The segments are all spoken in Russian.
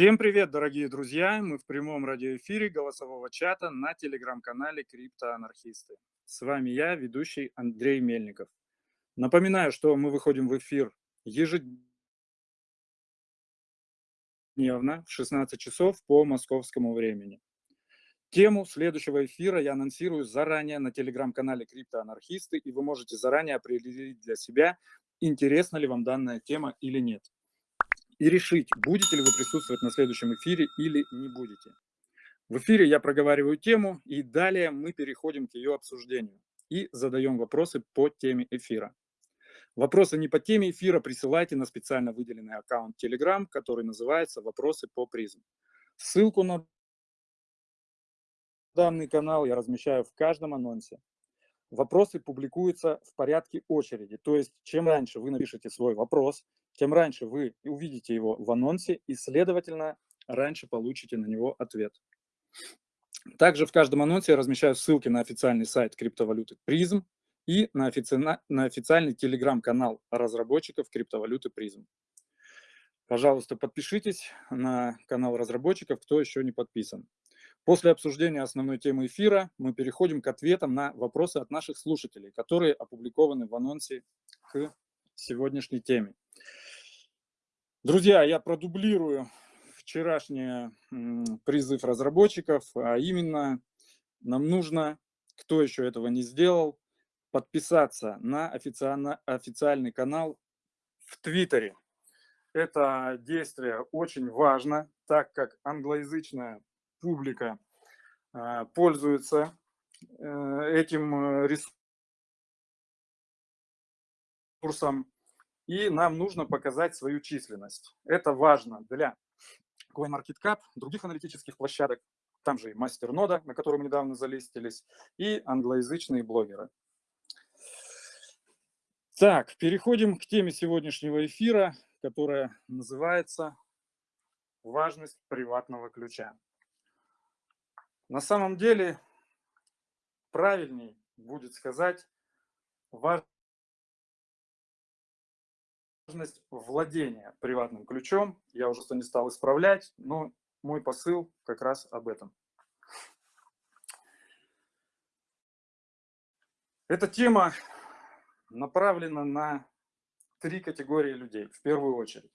Всем привет, дорогие друзья! Мы в прямом радиоэфире голосового чата на телеграм-канале Криптоанархисты. С вами я, ведущий Андрей Мельников. Напоминаю, что мы выходим в эфир ежедневно в 16 часов по московскому времени. Тему следующего эфира я анонсирую заранее на телеграм-канале Криптоанархисты, и вы можете заранее определить для себя, интересна ли вам данная тема или нет и решить, будете ли вы присутствовать на следующем эфире или не будете. В эфире я проговариваю тему, и далее мы переходим к ее обсуждению и задаем вопросы по теме эфира. Вопросы не по теме эфира присылайте на специально выделенный аккаунт Telegram, который называется «Вопросы по призм». Ссылку на данный канал я размещаю в каждом анонсе. Вопросы публикуются в порядке очереди, то есть чем раньше вы напишете свой вопрос, тем раньше вы увидите его в анонсе и, следовательно, раньше получите на него ответ. Также в каждом анонсе я размещаю ссылки на официальный сайт криптовалюты Призм и на, офици... на официальный телеграм-канал разработчиков криптовалюты Призм. Пожалуйста, подпишитесь на канал разработчиков, кто еще не подписан. После обсуждения основной темы эфира мы переходим к ответам на вопросы от наших слушателей, которые опубликованы в анонсе к сегодняшней теме. Друзья, я продублирую вчерашний призыв разработчиков, а именно нам нужно, кто еще этого не сделал, подписаться на официальный канал в Твиттере. Это действие очень важно, так как англоязычная публика а, пользуется э, этим ресурсом и нам нужно показать свою численность. Это важно для CoinMarketCap, других аналитических площадок, там же и Мастернода, на котором недавно залистились, и англоязычные блогеры. Так, переходим к теме сегодняшнего эфира, которая называется «Важность приватного ключа». На самом деле, правильней будет сказать важность возможность владения приватным ключом. Я уже что не стал исправлять, но мой посыл как раз об этом. Эта тема направлена на три категории людей, в первую очередь.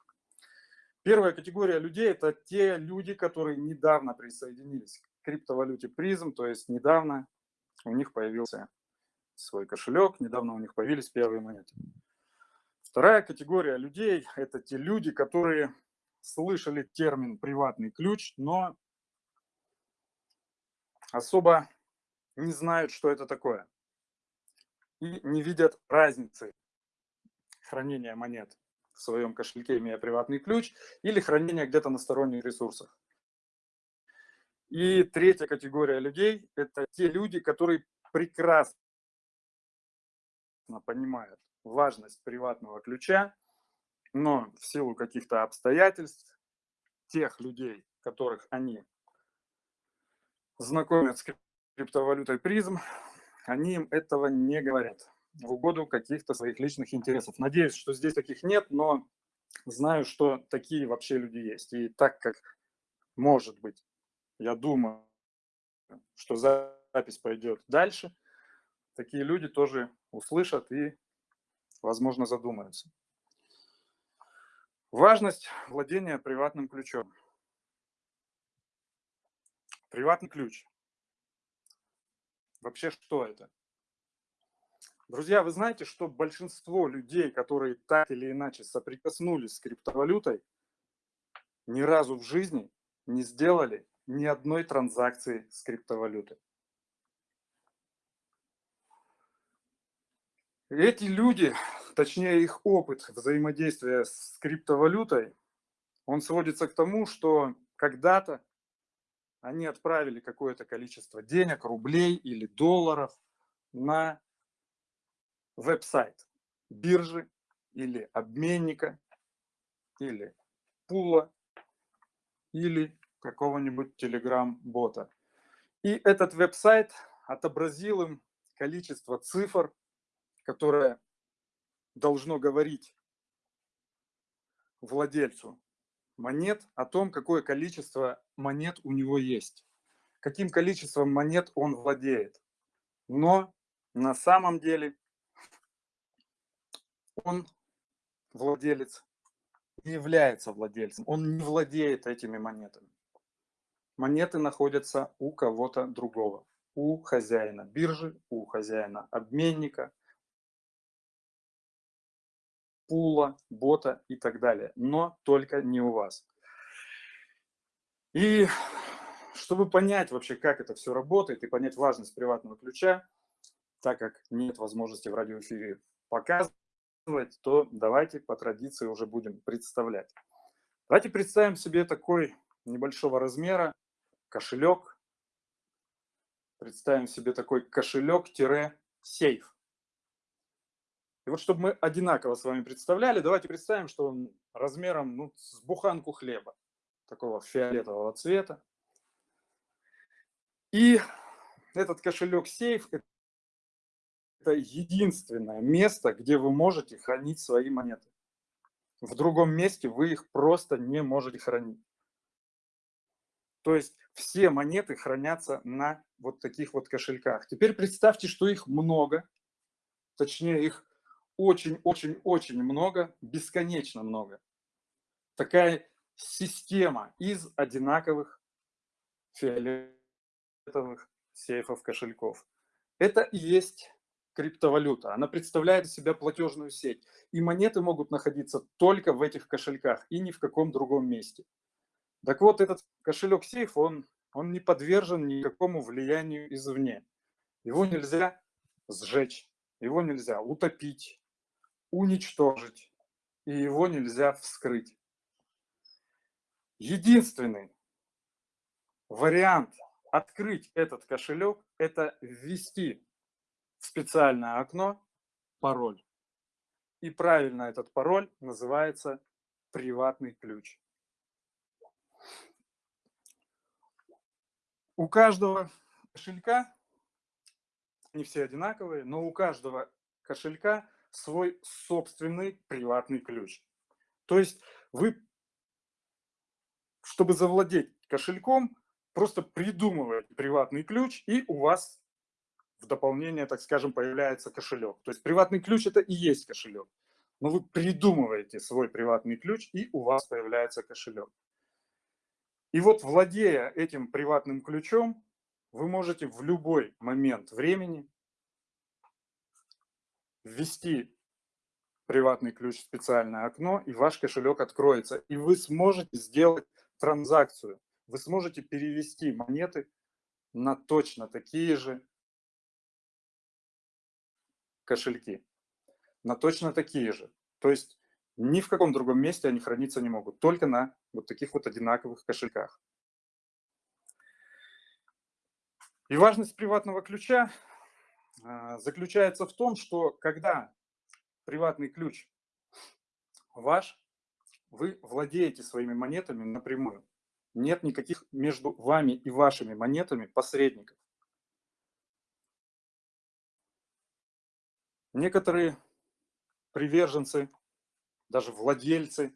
Первая категория людей – это те люди, которые недавно присоединились к криптовалюте призм, то есть недавно у них появился свой кошелек, недавно у них появились первые монеты. Вторая категория людей – это те люди, которые слышали термин «приватный ключ», но особо не знают, что это такое. И не видят разницы хранения монет в своем кошельке, имея приватный ключ, или хранения где-то на сторонних ресурсах. И третья категория людей – это те люди, которые прекрасно понимают, важность приватного ключа, но в силу каких-то обстоятельств тех людей, которых они знакомят с криптовалютой призм, они им этого не говорят в угоду каких-то своих личных интересов. Надеюсь, что здесь таких нет, но знаю, что такие вообще люди есть. И так как, может быть, я думаю, что запись пойдет дальше, такие люди тоже услышат и возможно, задумаются. Важность владения приватным ключом. Приватный ключ. Вообще, что это? Друзья, вы знаете, что большинство людей, которые так или иначе соприкоснулись с криптовалютой, ни разу в жизни не сделали ни одной транзакции с криптовалютой. Эти люди, точнее их опыт взаимодействия с криптовалютой, он сводится к тому, что когда-то они отправили какое-то количество денег, рублей или долларов на веб-сайт биржи или обменника или пула или какого-нибудь телеграм-бота. И этот веб-сайт отобразил им количество цифр, которое должно говорить владельцу монет о том, какое количество монет у него есть, каким количеством монет он владеет. Но на самом деле он владелец не является владельцем, он не владеет этими монетами. Монеты находятся у кого-то другого, у хозяина биржи, у хозяина обменника, пула, бота и так далее, но только не у вас. И чтобы понять вообще, как это все работает и понять важность приватного ключа, так как нет возможности в радиоэфире показывать, то давайте по традиции уже будем представлять. Давайте представим себе такой небольшого размера кошелек. Представим себе такой кошелек-сейф. И вот чтобы мы одинаково с вами представляли, давайте представим, что он размером ну, с буханку хлеба, такого фиолетового цвета. И этот кошелек-сейф – это единственное место, где вы можете хранить свои монеты. В другом месте вы их просто не можете хранить. То есть все монеты хранятся на вот таких вот кошельках. Теперь представьте, что их много, точнее их очень-очень-очень много, бесконечно много. Такая система из одинаковых фиолетовых сейфов кошельков. Это и есть криптовалюта. Она представляет из себя платежную сеть. И монеты могут находиться только в этих кошельках и ни в каком другом месте. Так вот, этот кошелек-сейф, он, он не подвержен никакому влиянию извне. Его нельзя сжечь, его нельзя утопить, уничтожить, и его нельзя вскрыть. Единственный вариант открыть этот кошелек – это ввести в специальное окно пароль. И правильно этот пароль называется приватный ключ. У каждого кошелька, не все одинаковые, но у каждого кошелька свой собственный приватный ключ. То есть вы, чтобы завладеть кошельком, просто придумываете приватный ключ, и у вас в дополнение, так скажем, появляется кошелек. То есть приватный ключ – это и есть кошелек. Но вы придумываете свой приватный ключ, и у вас появляется кошелек. И вот владея этим приватным ключом, вы можете в любой момент времени ввести приватный ключ в специальное окно, и ваш кошелек откроется. И вы сможете сделать транзакцию. Вы сможете перевести монеты на точно такие же кошельки. На точно такие же. То есть ни в каком другом месте они храниться не могут. Только на вот таких вот одинаковых кошельках. И важность приватного ключа заключается в том, что когда приватный ключ ваш, вы владеете своими монетами напрямую. Нет никаких между вами и вашими монетами посредников. Некоторые приверженцы, даже владельцы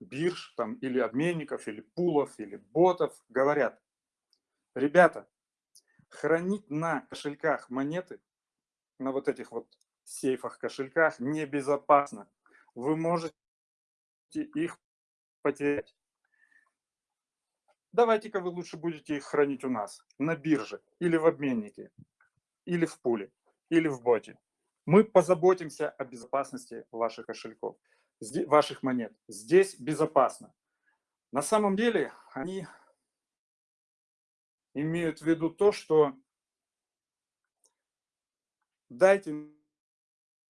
бирж там, или обменников, или пулов, или ботов говорят, ребята, хранить на кошельках монеты, на вот этих вот сейфах, кошельках небезопасно. Вы можете их потерять. Давайте-ка вы лучше будете их хранить у нас, на бирже, или в обменнике, или в пуле, или в боте. Мы позаботимся о безопасности ваших кошельков, ваших монет. Здесь безопасно. На самом деле они имеют в виду то, что дайте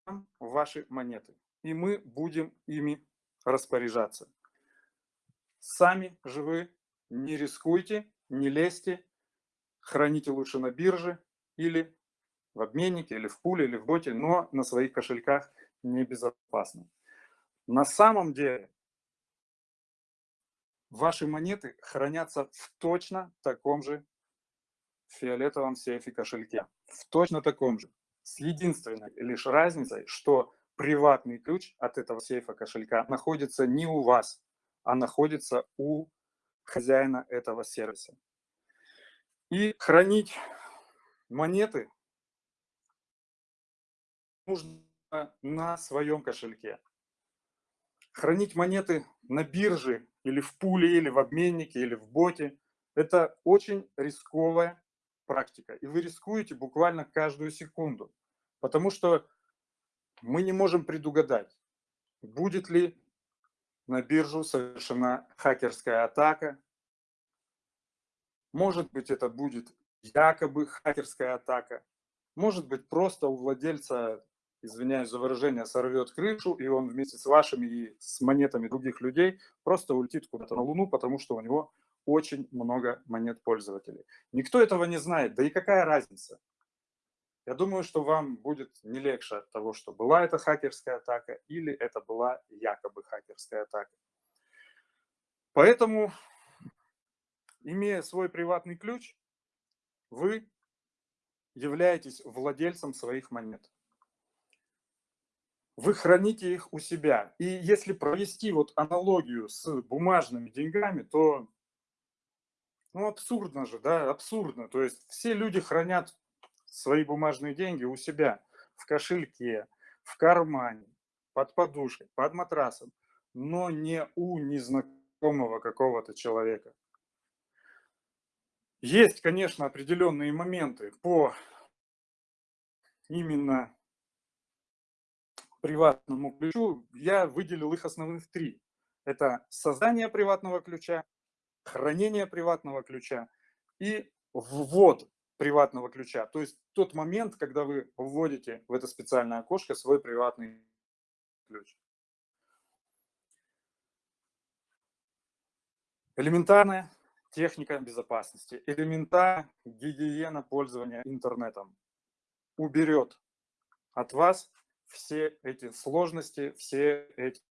нам ваши монеты, и мы будем ими распоряжаться. Сами же вы не рискуйте, не лезьте, храните лучше на бирже или в обменнике, или в пуле, или в боте, но на своих кошельках небезопасно. На самом деле ваши монеты хранятся в точно таком же фиолетовом сейфе кошельке. В точно таком же. С единственной лишь разницей, что приватный ключ от этого сейфа кошелька находится не у вас, а находится у хозяина этого сервиса. И хранить монеты нужно на своем кошельке. Хранить монеты на бирже или в пуле, или в обменнике, или в боте – это очень рисковая практика. И вы рискуете буквально каждую секунду. Потому что мы не можем предугадать, будет ли на биржу совершена хакерская атака. Может быть, это будет якобы хакерская атака. Может быть, просто у владельца извиняюсь за выражение, сорвет крышу, и он вместе с вашими и с монетами других людей просто улетит куда-то на Луну, потому что у него очень много монет пользователей. Никто этого не знает, да и какая разница? Я думаю, что вам будет не легче от того, что была это хакерская атака или это была якобы хакерская атака. Поэтому, имея свой приватный ключ, вы являетесь владельцем своих монет вы храните их у себя. И если провести вот аналогию с бумажными деньгами, то ну, абсурдно же, да, абсурдно. То есть все люди хранят свои бумажные деньги у себя в кошельке, в кармане, под подушкой, под матрасом, но не у незнакомого какого-то человека. Есть, конечно, определенные моменты по именно приватному ключу, я выделил их основных три. Это создание приватного ключа, хранение приватного ключа и ввод приватного ключа. То есть тот момент, когда вы вводите в это специальное окошко свой приватный ключ. Элементарная техника безопасности, элементарная гигиена пользования интернетом уберет от вас все эти сложности, все эти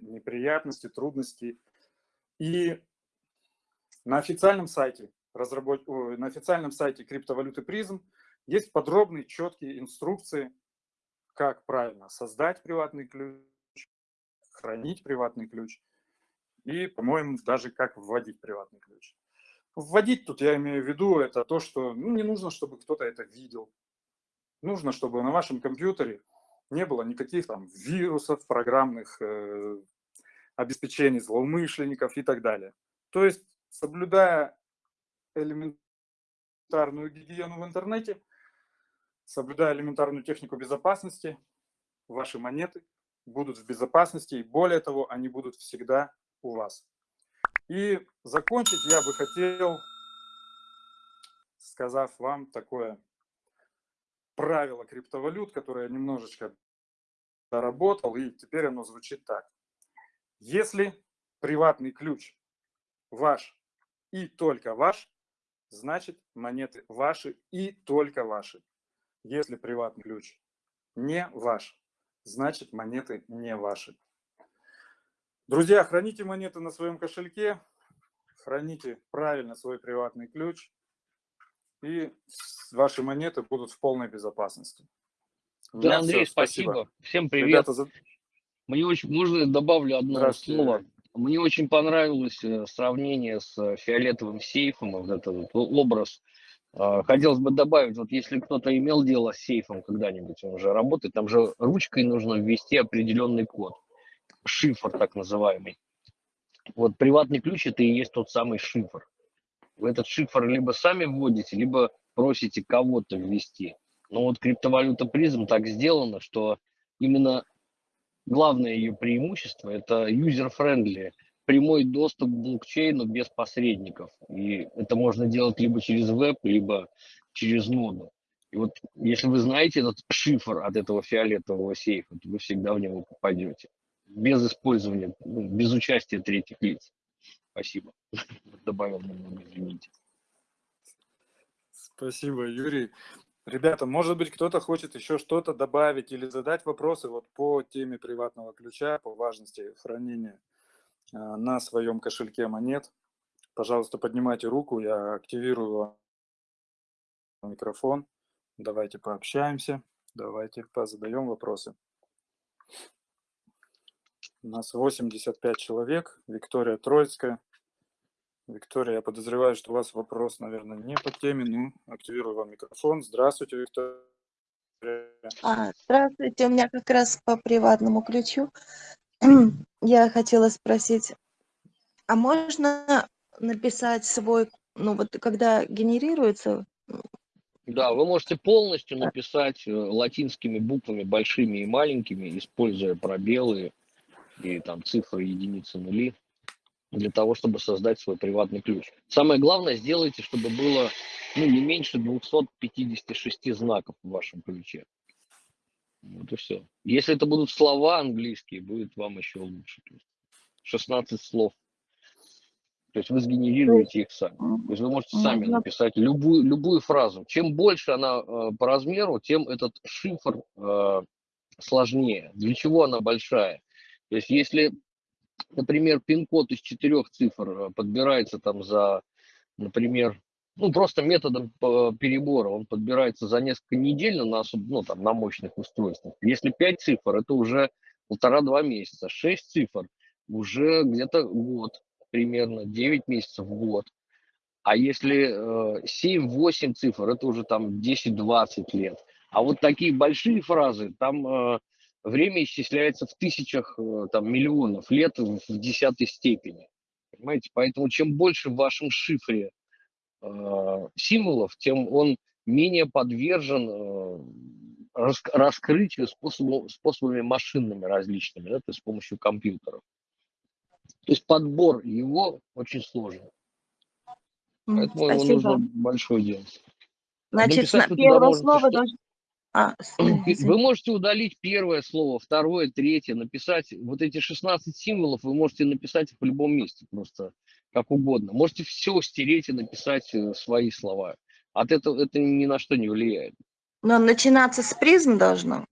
неприятности, трудности. И на официальном сайте, разработ... на официальном сайте криптовалюты призм есть подробные, четкие инструкции, как правильно создать приватный ключ, хранить приватный ключ и, по-моему, даже как вводить приватный ключ. Вводить тут я имею в виду это то, что ну, не нужно, чтобы кто-то это видел. Нужно, чтобы на вашем компьютере не было никаких там вирусов, программных э, обеспечений злоумышленников и так далее. То есть, соблюдая элементарную гигиену в интернете, соблюдая элементарную технику безопасности, ваши монеты будут в безопасности, и более того, они будут всегда у вас. И закончить я бы хотел, сказав вам такое правило криптовалют, которое я немножечко доработал, и теперь оно звучит так. Если приватный ключ ваш и только ваш, значит монеты ваши и только ваши. Если приватный ключ не ваш, значит монеты не ваши. Друзья, храните монеты на своем кошельке, храните правильно свой приватный ключ, и ваши монеты будут в полной безопасности. Да, Андрей, все, спасибо. спасибо. Всем привет. Ребята, за... Мне очень, можно добавлю одно слово. Мне очень понравилось э, сравнение с э, фиолетовым сейфом, вот этот вот образ. А, хотелось бы добавить, вот если кто-то имел дело с сейфом когда-нибудь, он уже работает, там же ручкой нужно ввести определенный код, шифр так называемый. Вот приватный ключ это и есть тот самый шифр. Вы этот шифр либо сами вводите, либо просите кого-то ввести. Но вот криптовалюта призм так сделана, что именно главное ее преимущество – это user-friendly, прямой доступ к блокчейну без посредников. И это можно делать либо через веб, либо через ноду. И вот если вы знаете этот шифр от этого фиолетового сейфа, то вы всегда в него попадете. Без использования, ну, без участия третьих лиц. Спасибо. Добавил немного, извините. Спасибо, Юрий. Ребята, может быть, кто-то хочет еще что-то добавить или задать вопросы вот по теме приватного ключа, по важности хранения а, на своем кошельке монет. Пожалуйста, поднимайте руку, я активирую микрофон. Давайте пообщаемся, давайте позадаем вопросы. У нас 85 человек. Виктория Троицкая. Виктория, я подозреваю, что у вас вопрос, наверное, не по теме, но активирую вам микрофон. Здравствуйте, Виктория. А, здравствуйте, у меня как раз по приватному ключу. Я хотела спросить, а можно написать свой, ну вот когда генерируется... Да, вы можете полностью написать э, латинскими буквами, большими и маленькими, используя пробелы и там цифры, единицы, нули для того, чтобы создать свой приватный ключ. Самое главное, сделайте, чтобы было ну, не меньше 256 знаков в вашем ключе. Вот и все. Если это будут слова английские, будет вам еще лучше. 16 слов. То есть вы сгенерируете их сами. То есть вы можете сами написать любую, любую фразу. Чем больше она э, по размеру, тем этот шифр э, сложнее. Для чего она большая? То есть если например, пин-код из четырех цифр э, подбирается там за, например, ну, просто методом перебора, он подбирается за несколько недель на, ну, там, на мощных устройствах. Если пять цифр, это уже полтора-два месяца. Шесть цифр уже где-то год примерно, 9 месяцев, год. А если э, 7-8 цифр, это уже там 10-20 лет. А вот такие большие фразы, там э, время исчисляется в тысячах, э, там, миллионов лет в десятой степени. Понимаете? Поэтому чем больше в вашем шифре э, символов, тем он менее подвержен э, рас, раскрытию способом, способами машинными различными, да, то есть с помощью компьютеров. То есть подбор его очень сложный. Поэтому Спасибо. его нужно большое делать. Значит, на первое слово должно а, вы можете удалить первое слово, второе, третье, написать вот эти 16 символов, вы можете написать их в любом месте, просто как угодно. Можете все стереть и написать э, свои слова. От этого это ни на что не влияет. Но начинаться с призм должно?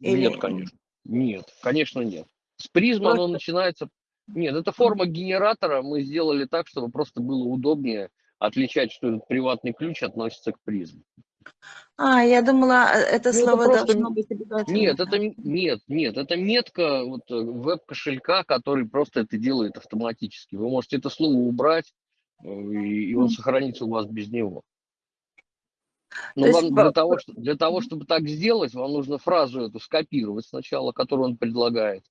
Или... Нет, конечно. Нет, конечно, нет. С призма просто... оно начинается... Нет, это форма генератора. Мы сделали так, чтобы просто было удобнее отличать, что этот приватный ключ относится к призму. А, я думала, э, это ну, слово это должно быть обязательно. Нет, это нет, нет, это метка вот э, веб-кошелька, который просто это делает автоматически. Вы можете это слово убрать, э, и, и он mm. сохранится у вас без него. Но То вам есть... для, того, что, для того, чтобы так сделать, вам нужно фразу эту скопировать сначала, которую он предлагает.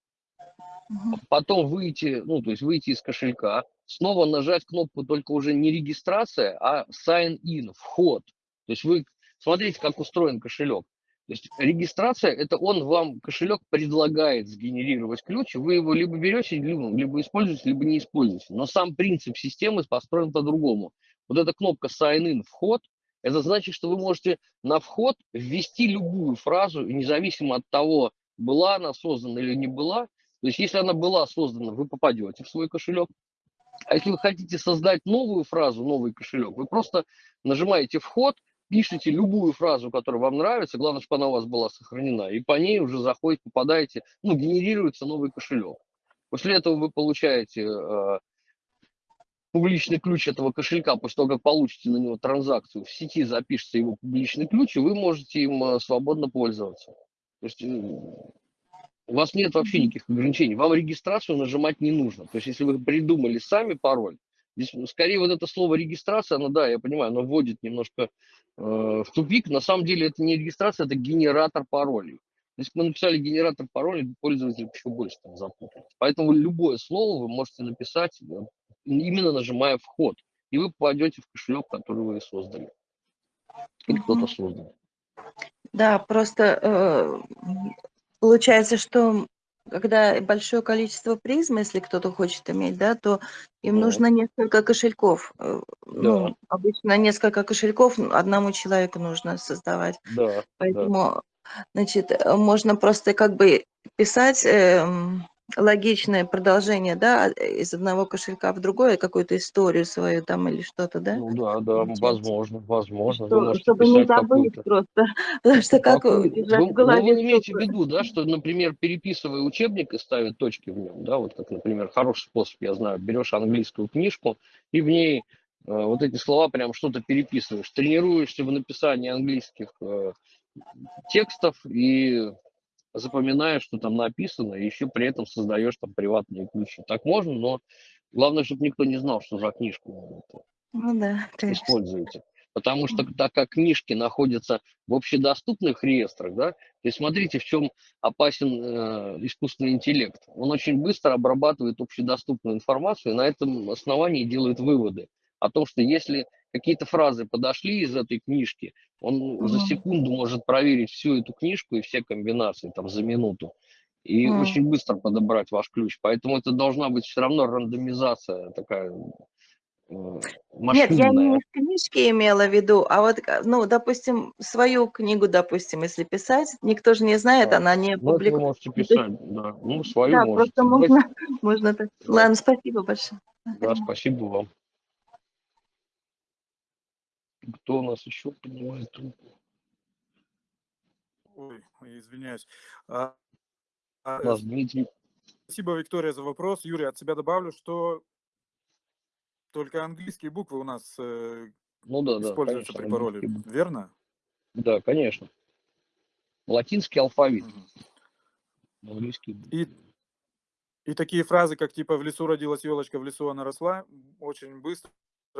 Угу. Потом выйти, ну, то есть выйти из кошелька, снова нажать кнопку только уже не регистрация, а sign in, вход. То есть вы Смотрите, как устроен кошелек. То есть регистрация, это он вам, кошелек предлагает сгенерировать ключ, вы его либо берете, либо, либо используете, либо не используете. Но сам принцип системы построен по-другому. Вот эта кнопка Sign In, вход, это значит, что вы можете на вход ввести любую фразу, независимо от того, была она создана или не была. То есть если она была создана, вы попадете в свой кошелек. А если вы хотите создать новую фразу, новый кошелек, вы просто нажимаете вход, пишите любую фразу, которая вам нравится, главное, чтобы она у вас была сохранена, и по ней уже заходите, попадаете, ну, генерируется новый кошелек. После этого вы получаете э, публичный ключ этого кошелька, после того, как получите на него транзакцию, в сети запишется его публичный ключ, и вы можете им э, свободно пользоваться. То есть э, у вас нет вообще никаких ограничений. Вам регистрацию нажимать не нужно. То есть если вы придумали сами пароль, Здесь ну, скорее вот это слово регистрация, ну да, я понимаю, оно вводит немножко э, в тупик. На самом деле это не регистрация, это генератор паролей. Если бы мы написали генератор паролей, пользователь еще больше там запутается. Поэтому любое слово вы можете написать, э, именно нажимая вход. И вы попадете в кошелек, который вы создали. Или кто-то создал. Да, просто э, получается, что когда большое количество призм, если кто-то хочет иметь, да, то им да. нужно несколько кошельков. Э, ну, да. обычно несколько кошельков одному человеку нужно создавать. Да. Поэтому, да. значит, э, можно просто как бы писать э, логичное продолжение, да, из одного кошелька в другой, какую-то историю свою там или что-то, да? Ну да, да, возможно, возможно. Что, чтобы не забыть просто, потому что как держать в голове... Ну, вы имеете в виду, да, что, например, переписывая учебник и ставя точки в нем, да, вот как, например, хороший способ, я знаю, берешь английскую книжку и в ней э, вот эти слова прям что-то переписываешь, тренируешься в написании английских э, текстов и запоминаешь, что там написано, и еще при этом создаешь там приватные ключи. Так можно, но главное, чтобы никто не знал, что за книжку ну, да, используете. Потому что так как книжки находятся в общедоступных реестрах, да, то есть смотрите, в чем опасен э, искусственный интеллект. Он очень быстро обрабатывает общедоступную информацию и на этом основании делает выводы о том, что если какие-то фразы подошли из этой книжки, он mm за секунду может проверить всю эту книжку и все комбинации там за минуту и mm очень быстро подобрать ваш ключ. Поэтому это должна быть все равно рандомизация такая нет, я не в книжке имела в виду, а вот, ну, допустим, свою книгу, допустим, если писать, никто же не знает, да. она не ну. Вы можете писать, да. Ну, свою да, можете. просто можно, можно так. Да. Ладно, спасибо большое. Да, спасибо вам. Кто у нас еще поднимает трубку? Ой, извиняюсь. А, а, у нас Дмитрий. Спасибо, Виктория, за вопрос. Юрий, от себя добавлю, что только английские буквы у нас э, ну, да, используются да, конечно, при пароле, верно? Да, конечно. Латинский алфавит. Угу. Английский. И, и такие фразы, как типа «в лесу родилась елочка, в лесу она росла», очень быстро,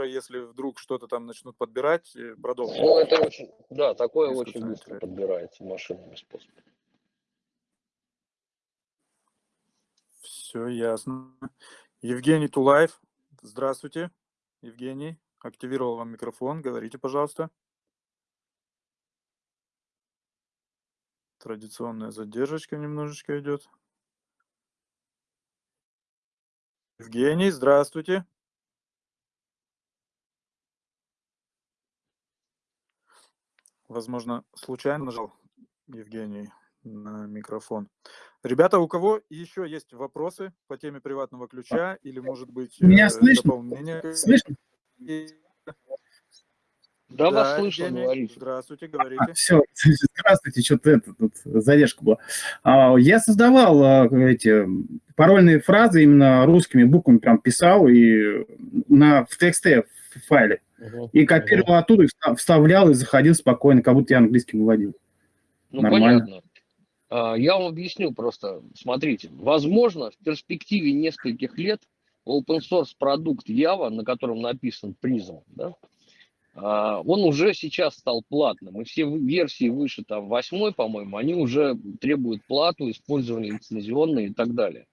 если вдруг что-то там начнут подбирать, э, продолжить. Ну, это очень, да, такое очень быстро подбирается машинными способами. Все ясно. Евгений Тулаев, Здравствуйте, Евгений. Активировал вам микрофон. Говорите, пожалуйста. Традиционная задержка немножечко идет. Евгений, здравствуйте. Возможно, случайно нажал Евгений на микрофон. Ребята, у кого еще есть вопросы по теме приватного ключа или, может быть, Меня э, слышно? дополнение? Слышно? Да, да, вас слышно, Евгений. Здравствуйте, говорите. А, все, здравствуйте, что-то это, тут задержка была. А, я создавал а, эти парольные фразы именно русскими буквами, прям писал и на, в тексте в файле. Угу. И копировал угу. оттуда, вставлял и заходил спокойно, как будто я английский выводил. Ну, Нормально. понятно. А, я вам объясню просто. Смотрите, возможно, в перспективе нескольких лет open source продукт Java, на котором написан Prism, да, а, он уже сейчас стал платным. И все версии выше, там, восьмой, по-моему, они уже требуют плату, использование лицензионное и так далее.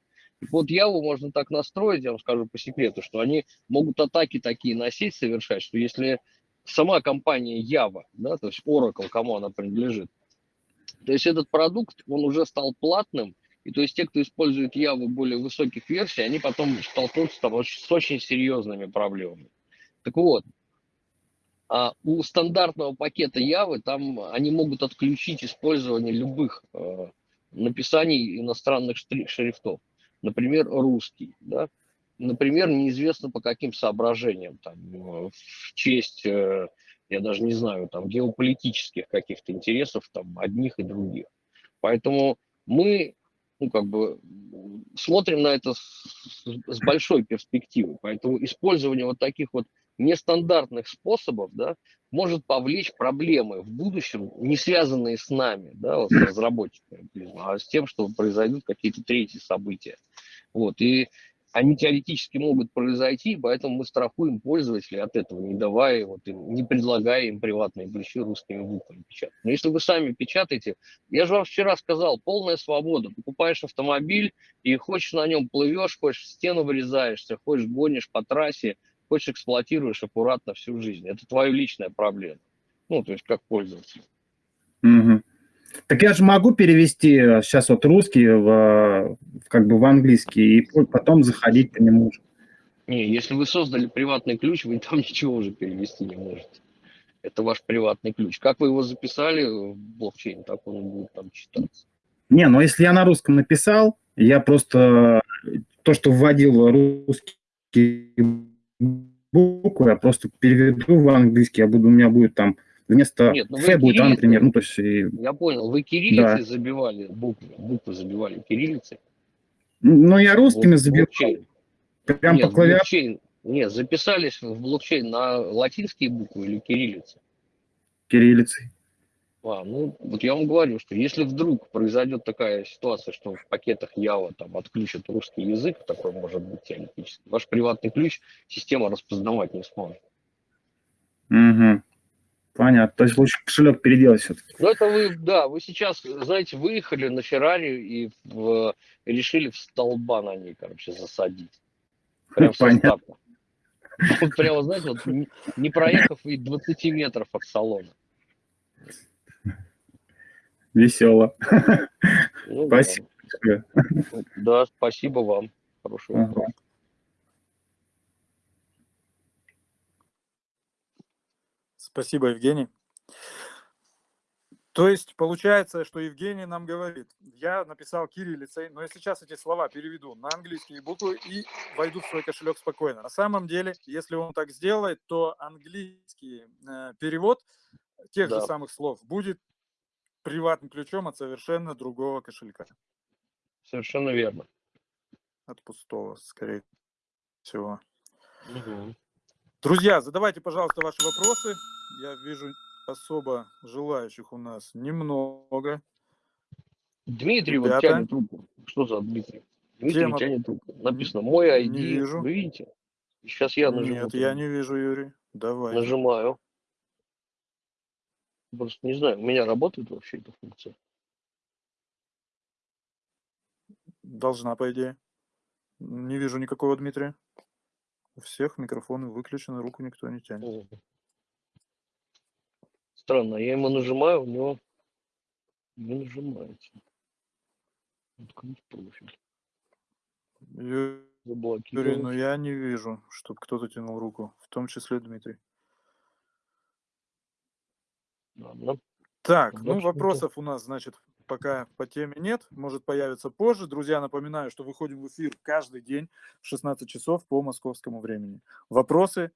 Вот Яву можно так настроить, я вам скажу по секрету, что они могут атаки такие на сеть совершать, что если сама компания Java, да, то есть Oracle, кому она принадлежит, то есть этот продукт, он уже стал платным, и то есть те, кто использует Java более высоких версий, они потом столкнутся там, с очень серьезными проблемами. Так вот, а у стандартного пакета Java там они могут отключить использование любых э, написаний иностранных шрифтов. Например, русский. Да? Например, неизвестно по каким соображениям. Там, э, в честь э, я даже не знаю, там, геополитических каких-то интересов там, одних и других. Поэтому мы ну, как бы, смотрим на это с, с большой перспективой. Поэтому использование вот таких вот нестандартных способов да, может повлечь проблемы в будущем, не связанные с нами, да, вот с разработчиками, а с тем, что произойдут какие-то третьи события. Вот. И они теоретически могут произойти, поэтому мы страхуем пользователей от этого, не давая, вот, не предлагая им приватные ключи русскими буквами печатать. Но если вы сами печатаете, я же вам вчера сказал, полная свобода. Покупаешь автомобиль и хочешь на нем плывешь, хочешь в стену вырезаешься, хочешь гонишь по трассе, хочешь эксплуатируешь аккуратно всю жизнь. Это твоя личная проблема. Ну, то есть как пользователь. Угу. Так я же могу перевести сейчас вот русский в, как бы в английский и потом заходить по нему. Не, если вы создали приватный ключ, вы там ничего уже перевести не можете. Это ваш приватный ключ. Как вы его записали в блокчейн, так он будет там читаться. Не, но если я на русском написал, я просто то, что вводил русские буквы, я просто переведу в английский, я буду, у меня будет там вместо Нет, ну Ф будет А, например. Ну, то есть, я понял, вы кириллицей да. забивали буквы, буквы забивали кириллицей. Ну, я русскими вот, забивал. Блокчейн. Прям Нет, по клавиатуре. Нет, записались в блокчейн на латинские буквы или кириллицы? Кириллицей. А, ну, вот я вам говорю, что если вдруг произойдет такая ситуация, что в пакетах Java там отключат русский язык, такой может быть теоретически, ваш приватный ключ система распознавать не сможет. Угу. Понятно. То есть лучше кошелек переделать все-таки. Ну, это вы, да, вы сейчас, знаете, выехали на Феррари и в, решили в столба на ней, короче, засадить. Прям со старта. Прямо, знаете, вот, не проехав и 20 метров от салона. Весело. Ну, спасибо. Да. да, спасибо вам. Вопрос. Ага. Спасибо, Евгений. То есть получается, что Евгений нам говорит, я написал кириллицей, но я сейчас эти слова переведу на английские буквы и войду в свой кошелек спокойно. На самом деле, если он так сделает, то английский э, перевод тех да. же самых слов будет приватным ключом от совершенно другого кошелька. Совершенно верно. От пустого, скорее всего. Угу. Друзья, задавайте, пожалуйста, ваши вопросы. Я вижу особо желающих у нас немного. Дмитрий Ребята. вот тянет руку. Что за Дмитрий? Дмитрий Тема... тянет руку. Написано мой ID. Не вижу. Вы видите? Сейчас я нажму. Нет, я не вижу, Юрий. Давай. Нажимаю. Просто не знаю, у меня работает вообще эта функция. Должна, по идее. Не вижу никакого Дмитрия. У всех микрофоны выключены, руку никто не тянет. Странно, я ему нажимаю, у него не нажимается. Открыть профиль. Юрий, ну я не вижу, чтобы кто-то тянул руку, в том числе Дмитрий. Ладно. Так, ну вопросов у нас, значит, пока по теме нет, может появиться позже. Друзья, напоминаю, что выходим в эфир каждый день в 16 часов по московскому времени. Вопросы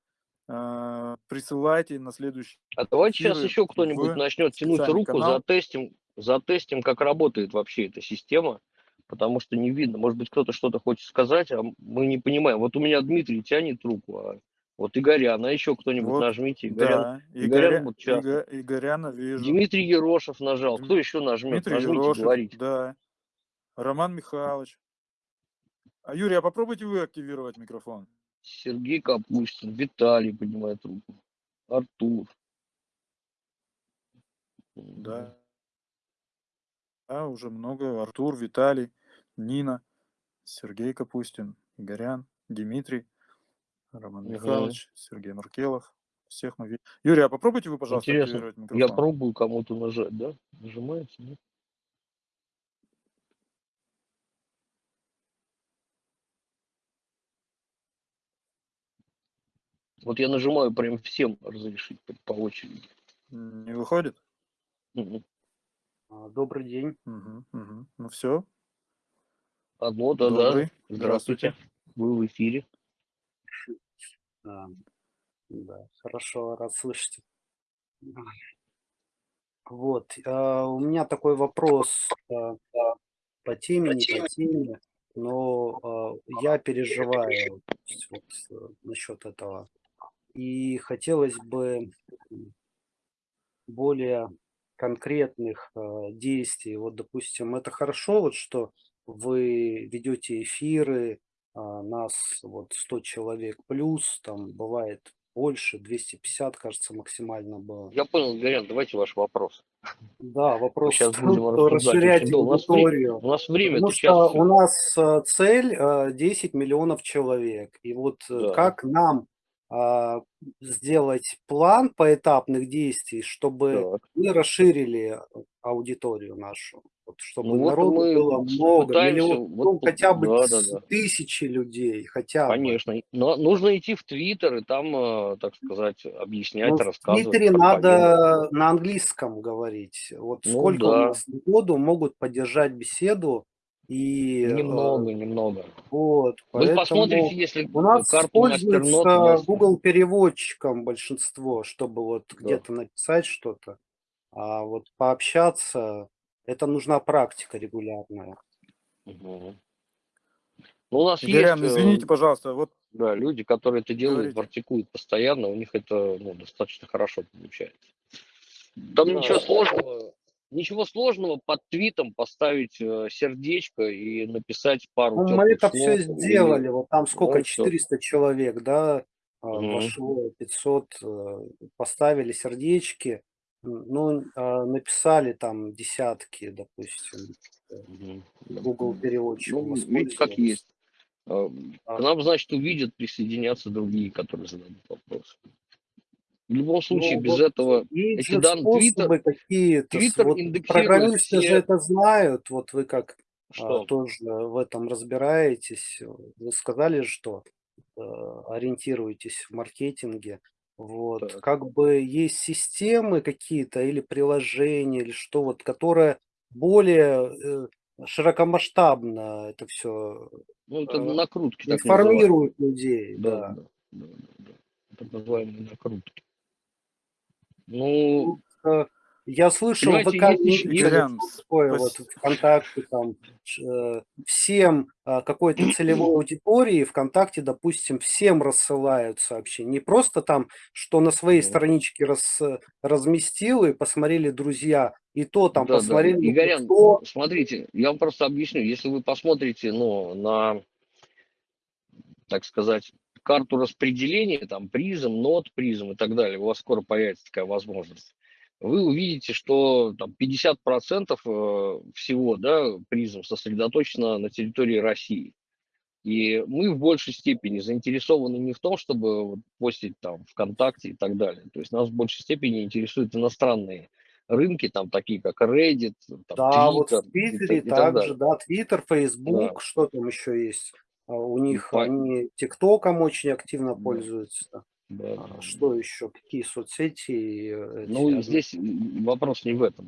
присылайте на следующий. А давайте сейчас еще кто-нибудь начнет тянуть руку, канал. затестим, затестим, как работает вообще эта система, потому что не видно. Может быть, кто-то что-то хочет сказать, а мы не понимаем. Вот у меня Дмитрий тянет руку, а вот Игорян, а еще кто-нибудь вот, нажмите. Игорян, да, Игорян, Игорян вот часто. Игоряна вижу. Дмитрий Ерошев нажал. Кто еще нажмет? Дмитрий Нажмите, Ерошев, говорите. Да. Роман Михайлович. А Юрий, а попробуйте вы активировать микрофон. Сергей Капустин, Виталий поднимает руку. Артур. Да. Да, уже много. Артур, Виталий, Нина, Сергей Капустин, Игорян, Дмитрий. Роман угу. Михайлович, Сергей Маркелов. Всех мы видим. Юрий, а попробуйте вы, пожалуйста, Интересно. микрофон. Я пробую кому-то нажать, да? Нажимается, нет? Вот я нажимаю прям всем разрешить по очереди. Не выходит? Угу. Добрый день. Угу, угу. Ну все. Одно, да, Добрый. да. Здравствуйте. Вы в эфире. А, да, хорошо, рад слышать. Вот, а, у меня такой вопрос а, по теме, не по теме, но я переживаю вот, э, насчет этого. И хотелось бы более конкретных действий. Вот, допустим, это хорошо, вот, что вы ведете эфиры, а, нас вот 100 человек плюс, там бывает больше, 250, кажется, максимально было. Я понял, Гарян, давайте ваш вопрос. Да, вопрос сейчас будем расширять аудиторию. У нас время, Потому что у нас а, цель 10 а, миллионов человек. И вот э, да. как нам сделать план поэтапных действий, чтобы так. мы расширили аудиторию нашу? Вот, чтобы ну, народу вот было много, миллион, вот, ну, хотя бы да, да, да. тысячи людей, хотя Конечно, бы. но нужно идти в Твиттер и там, э, так сказать, объяснять, ну, рассказывать. В Твиттере надо на английском говорить. Вот ну, сколько да. у нас году могут поддержать беседу и немного, э, немного. Вот. Вы посмотрите, если у нас используется Google переводчиком большинство, чтобы вот да. где-то написать что-то, а вот пообщаться это нужна практика регулярная. Угу. Ну, у нас Игорян, есть, извините, пожалуйста, вот да, люди, которые это делают, Говорите. практикуют постоянно, у них это ну, достаточно хорошо получается. Там ничего сложного, ничего сложного под твитом поставить э, сердечко и написать пару Ну, мы это все сделали, и... вот там сколько, 400 все. человек, да, угу. вошло, 500, э, поставили сердечки, ну, а, написали там десятки, допустим, угу. Google переводчик. Ну, видите, как есть. А. К нам, значит, увидят, присоединятся другие, которые зададут вопросы. В любом случае, ну, без вот этого эти данные Твиттер, Твиттер вот программисты все... же это знают, вот вы как а, что? А, тоже в этом разбираетесь, вы сказали, что э, ориентируетесь в маркетинге, вот, так. как бы есть системы какие-то или приложения, или что вот, которое более э, широкомасштабно это все ну, это э, накрутки, информирует людей. Да, да. Да, да, да. Это называемые накрутки. Ну, я слышал, ВК такое вот ВКонтакте там э, всем э, какой-то целевой аудитории ВКонтакте, допустим, всем рассылают сообщения. Не просто там, что на своей страничке раз, разместил и посмотрели друзья, и то там да, посмотрели. Да. Игорян, кто... смотрите, я вам просто объясню. Если вы посмотрите ну, на, так сказать, карту распределения, там, призм, нот, призм и так далее, у вас скоро появится такая возможность, вы увидите, что там 50% э, всего да, призм сосредоточено на территории России. И мы в большей степени заинтересованы не в том, чтобы вот постить там ВКонтакте и так далее. То есть нас в большей степени интересуют иностранные рынки, там такие как Reddit, там, да, Twitter, вот в Твиттере также, да, Twitter, Facebook, да. что там еще есть. А у них ну, они ТикТоком очень активно да. пользуются. Да, а, что еще? Какие соцсети? Э, ну, эти, здесь вопрос не в этом.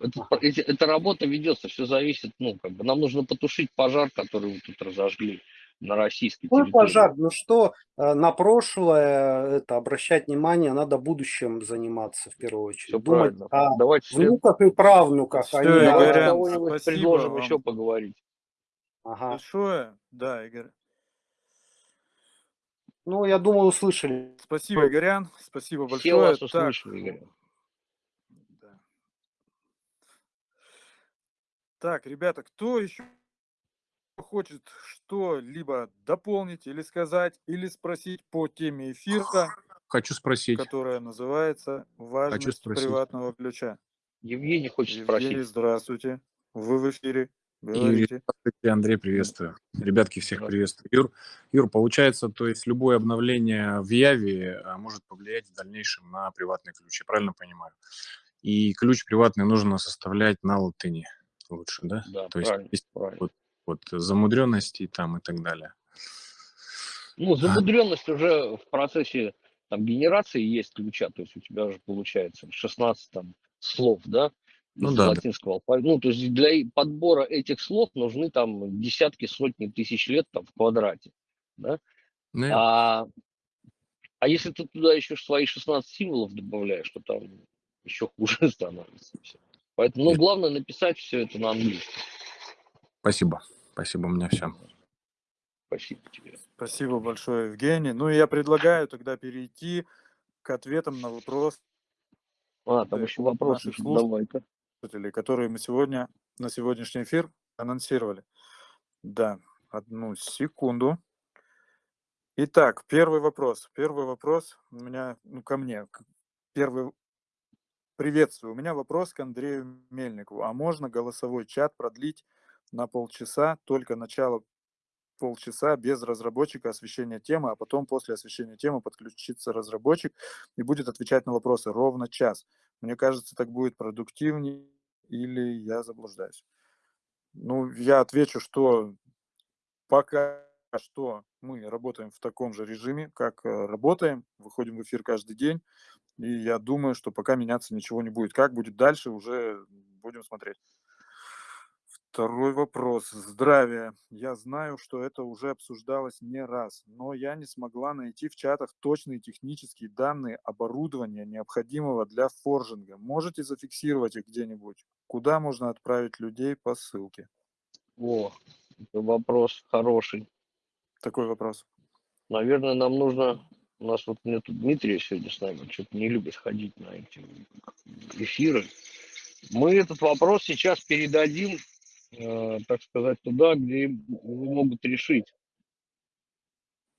Это, эти, эта работа ведется, все зависит, ну, как бы нам нужно потушить пожар, который вы тут разожгли на российской территории. пожар? Ну что, э, на прошлое это обращать внимание, надо будущим заниматься в первую очередь. Все Думать правильно. о Давайте внуках все... и правнуках. Все, а Игорян, предложим вам. еще поговорить. Ага. Большое. Да, Игорь. Ну, я думаю, услышали. Спасибо, Игорян. Спасибо большое. Все вас услышали, Игорь. Да. Так, ребята, кто еще хочет что-либо дополнить или сказать, или спросить по теме эфира? Хочу спросить. Которая называется «Важность приватного ключа». Евгений хочет Евгений, спросить. Здравствуйте. Вы в эфире. Юрий, здравствуйте, Андрей, приветствую. Ребятки, всех приветствую. Юр, Юр, получается, то есть любое обновление в Яве а, может повлиять в дальнейшем на приватный ключ, я правильно понимаю? И ключ приватный нужно составлять на латыни лучше, да? Да, то правильно, есть правильно. Вот, вот замудренности там и так далее. Ну, замудренность а. уже в процессе там, генерации есть ключа, то есть у тебя уже получается 16 там, слов, да, ну, да, латинского алфавита. Ну, то есть для подбора этих слов нужны там десятки, сотни тысяч лет там в квадрате. Да? Ну, а, а если ты туда еще свои 16 символов добавляешь, то там еще хуже становится. Все. Поэтому, ну, главное написать все это на английском. Спасибо. Спасибо, у меня все. Спасибо тебе. Спасибо большое, Евгений. Ну, я предлагаю тогда перейти к ответам на вопрос. А, там еще вопросы, давай-ка которые мы сегодня на сегодняшний эфир анонсировали. Да, одну секунду. Итак, первый вопрос. Первый вопрос у меня, ну, ко мне. Первый Приветствую. У меня вопрос к Андрею Мельникову. А можно голосовой чат продлить на полчаса, только начало полчаса без разработчика освещения темы, а потом после освещения темы подключится разработчик и будет отвечать на вопросы ровно час. Мне кажется, так будет продуктивнее или я заблуждаюсь. Ну, я отвечу, что пока что мы работаем в таком же режиме, как э, работаем, выходим в эфир каждый день, и я думаю, что пока меняться ничего не будет. Как будет дальше, уже будем смотреть. Второй вопрос. Здравия. Я знаю, что это уже обсуждалось не раз, но я не смогла найти в чатах точные технические данные оборудования, необходимого для форжинга. Можете зафиксировать их где-нибудь? Куда можно отправить людей по ссылке? О, это вопрос хороший. Такой вопрос. Наверное, нам нужно У нас вот нет Дмитрия сегодня с нами, что-то не любит ходить на эти эфиры. Мы этот вопрос сейчас передадим, так сказать, туда, где его могут решить.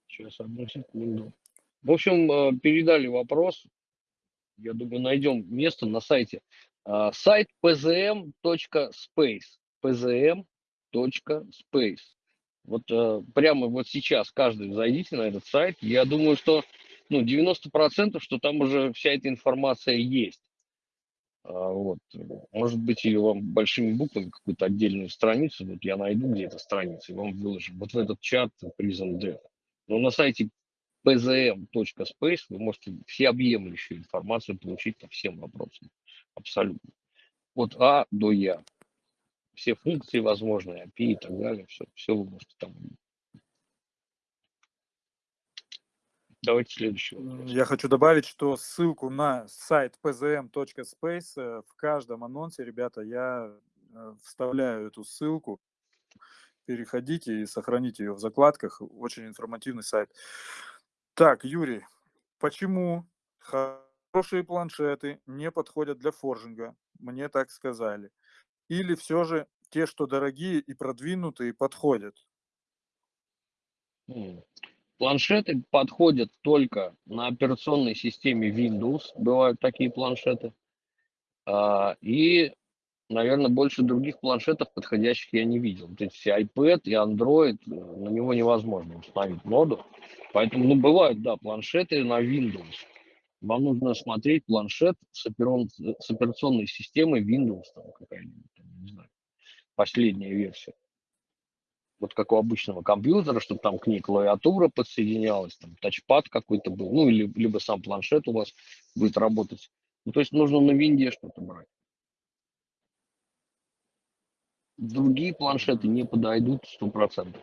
Сейчас, одну секунду. В общем, э, передали вопрос. Я думаю, найдем место на сайте. Э, сайт pzm.space. pzm.space. Вот э, прямо вот сейчас каждый зайдите на этот сайт. Я думаю, что ну, 90% что там уже вся эта информация есть. А, вот. Может быть, ее вам большими буквами какую-то отдельную страницу, вот я найду где эта страница и вам выложу. Вот в этот чат Prison Death. Но на сайте pzm.space вы можете всеобъемлющую информацию получить по всем вопросам. Абсолютно. От А до Я все функции возможные, API и так далее, все, все вы можете там Давайте следующий вопрос. Я хочу добавить, что ссылку на сайт pzm.space э, в каждом анонсе, ребята, я э, вставляю эту ссылку. Переходите и сохраните ее в закладках. Очень информативный сайт. Так, Юрий, почему хорошие планшеты не подходят для форжинга? Мне так сказали. Или все же те, что дорогие и продвинутые, подходят? Планшеты подходят только на операционной системе Windows, бывают такие планшеты. А, и, наверное, больше других планшетов подходящих я не видел. То есть iPad и Android, э, на него невозможно установить ноду. Поэтому, ну, бывают, да, планшеты на Windows. Вам нужно смотреть планшет с, операционной системой Windows, там какая-нибудь последняя версия. Вот как у обычного компьютера, чтобы там к ней клавиатура подсоединялась, там тачпад какой-то был, ну или либо сам планшет у вас будет работать. Ну, то есть нужно на винде что-то брать. Другие планшеты не подойдут 100%.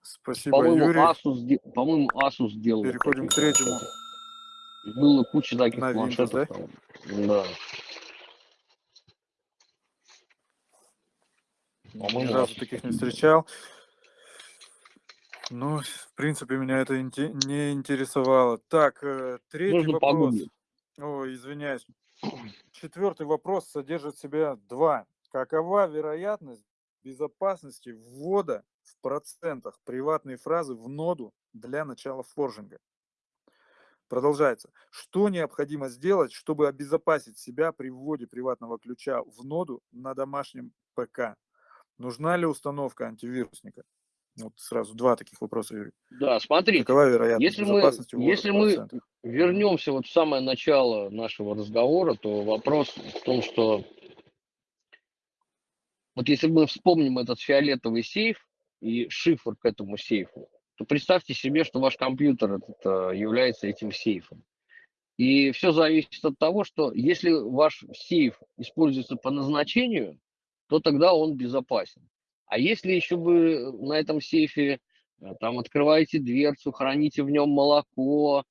Спасибо, по-моему, Юрий. Asus, по-моему, Asus сделал. Переходим к третьему. Было куча таких на планшетов. Да? да. Ни разу таких не встречал. Ну, в принципе, меня это не интересовало. Так, э, третий Можно вопрос. Погуглить. Ой, извиняюсь. Четвертый вопрос содержит в себя два. Какова вероятность безопасности ввода в процентах приватной фразы в ноду для начала форжинга? Продолжается. Что необходимо сделать, чтобы обезопасить себя при вводе приватного ключа в ноду на домашнем ПК? Нужна ли установка антивирусника? Вот сразу два таких вопроса, Юрий. Да, смотрите. Какова вероятность если мы, если мы вернемся вот в самое начало нашего разговора, то вопрос в том, что вот если мы вспомним этот фиолетовый сейф и шифр к этому сейфу, то представьте себе, что ваш компьютер этот, э, является этим сейфом. И все зависит от того, что если ваш сейф используется по назначению, то тогда он безопасен. А если еще вы на этом сейфе э, там открываете дверцу, храните в нем молоко, э,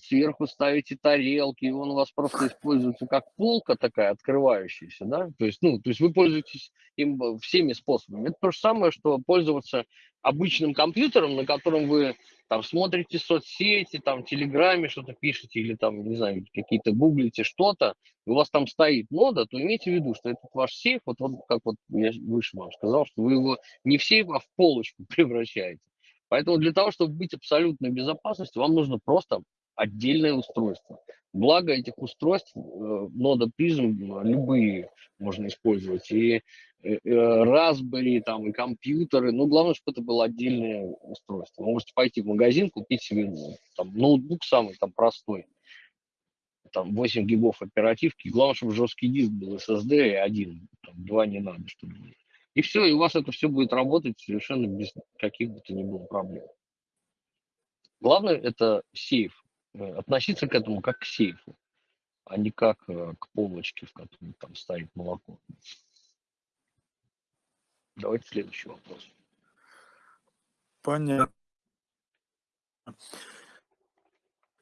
сверху ставите тарелки, и он у вас просто используется как полка такая открывающаяся, да, то есть, ну, то есть вы пользуетесь им э, всеми способами. Это то же самое, что пользоваться обычным компьютером, на котором вы там смотрите соцсети, там в Телеграме что-то пишете или там, не знаю, какие-то гуглите что-то, у вас там стоит нода, то имейте в виду, что этот ваш сейф, вот, вот как вот я выше вам сказал, что вы его не в сейф, а в полочку превращаете. Поэтому для того, чтобы быть абсолютной безопасностью, вам нужно просто отдельное устройство. Благо этих устройств, э, нода призм, любые можно использовать. И э, э, Raspberry, там, и компьютеры. Ну, главное, чтобы это было отдельное устройство. Вы можете пойти в магазин, купить себе ну, там, ноутбук самый там, простой. Там 8 гигов оперативки. Главное, чтобы жесткий диск был SSD и один. Там, два не надо, чтобы И все, и у вас это все будет работать совершенно без каких бы то ни было проблем. Главное это сейф. Э, относиться к этому как к сейфу, а не как э, к полочке, в которой там стоит молоко. Давайте следующий вопрос. Понятно.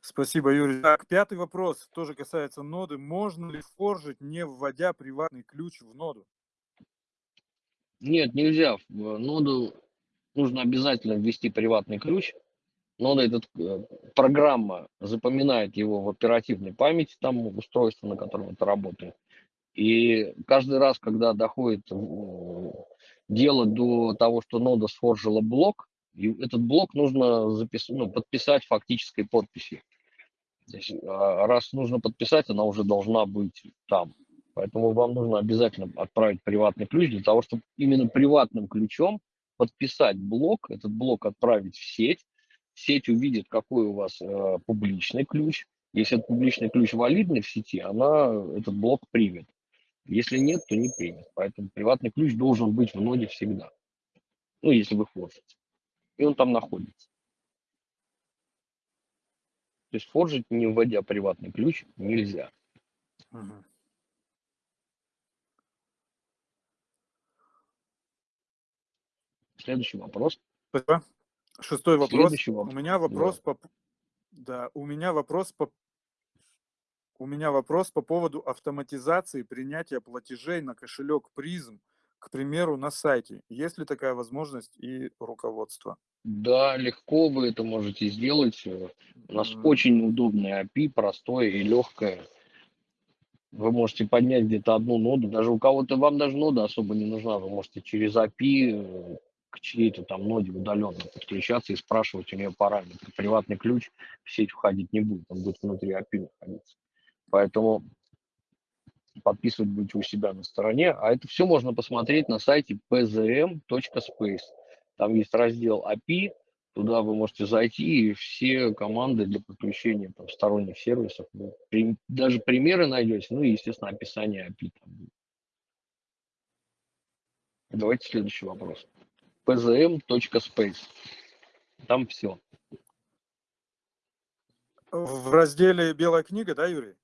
Спасибо, Юрий. Так, пятый вопрос тоже касается ноды. Можно ли форжить, не вводя приватный ключ в ноду? Нет, нельзя. В ноду нужно обязательно ввести приватный ключ, но этот, э, программа запоминает его в оперативной памяти, там устройство, на котором это работает. И каждый раз, когда доходит дело до того, что нода сфоржила блок, этот блок нужно записать, ну, подписать фактической подписью. Здесь, а, раз нужно подписать, она уже должна быть там. Поэтому вам нужно обязательно отправить приватный ключ для того, чтобы именно приватным ключом подписать блок, этот блок отправить в сеть. Сеть увидит, какой у вас э, публичный ключ. Если этот публичный ключ валидный в сети, она этот блок примет. Если нет, то не примет. Поэтому приватный ключ должен быть в ноде всегда. Ну, если вы форжите. И он там находится. То есть форжить, не вводя приватный ключ, нельзя. Угу. Следующий вопрос. Спасибо. Шестой вопрос. Следующий вопрос. У меня вопрос да. по... Да, у меня вопрос по у меня вопрос по поводу автоматизации принятия платежей на кошелек призм, к примеру, на сайте. Есть ли такая возможность и руководство? Да, легко вы это можете сделать. У нас mm. очень удобное API, простое и легкое. Вы можете поднять где-то одну ноду, даже у кого-то вам даже нода особо не нужна, вы можете через API э, к чьей-то там ноде удаленно подключаться и спрашивать у нее параметры. Приватный ключ в сеть входить не будет, он будет внутри API находиться. Поэтому подписывать будете у себя на стороне. А это все можно посмотреть на сайте pzm.space. Там есть раздел API, туда вы можете зайти, и все команды для подключения там, сторонних сервисов, при, даже примеры найдете, ну и, естественно, описание API. Там будет. Давайте следующий вопрос. pzm.space. Там все. В разделе «Белая книга», да, Юрий?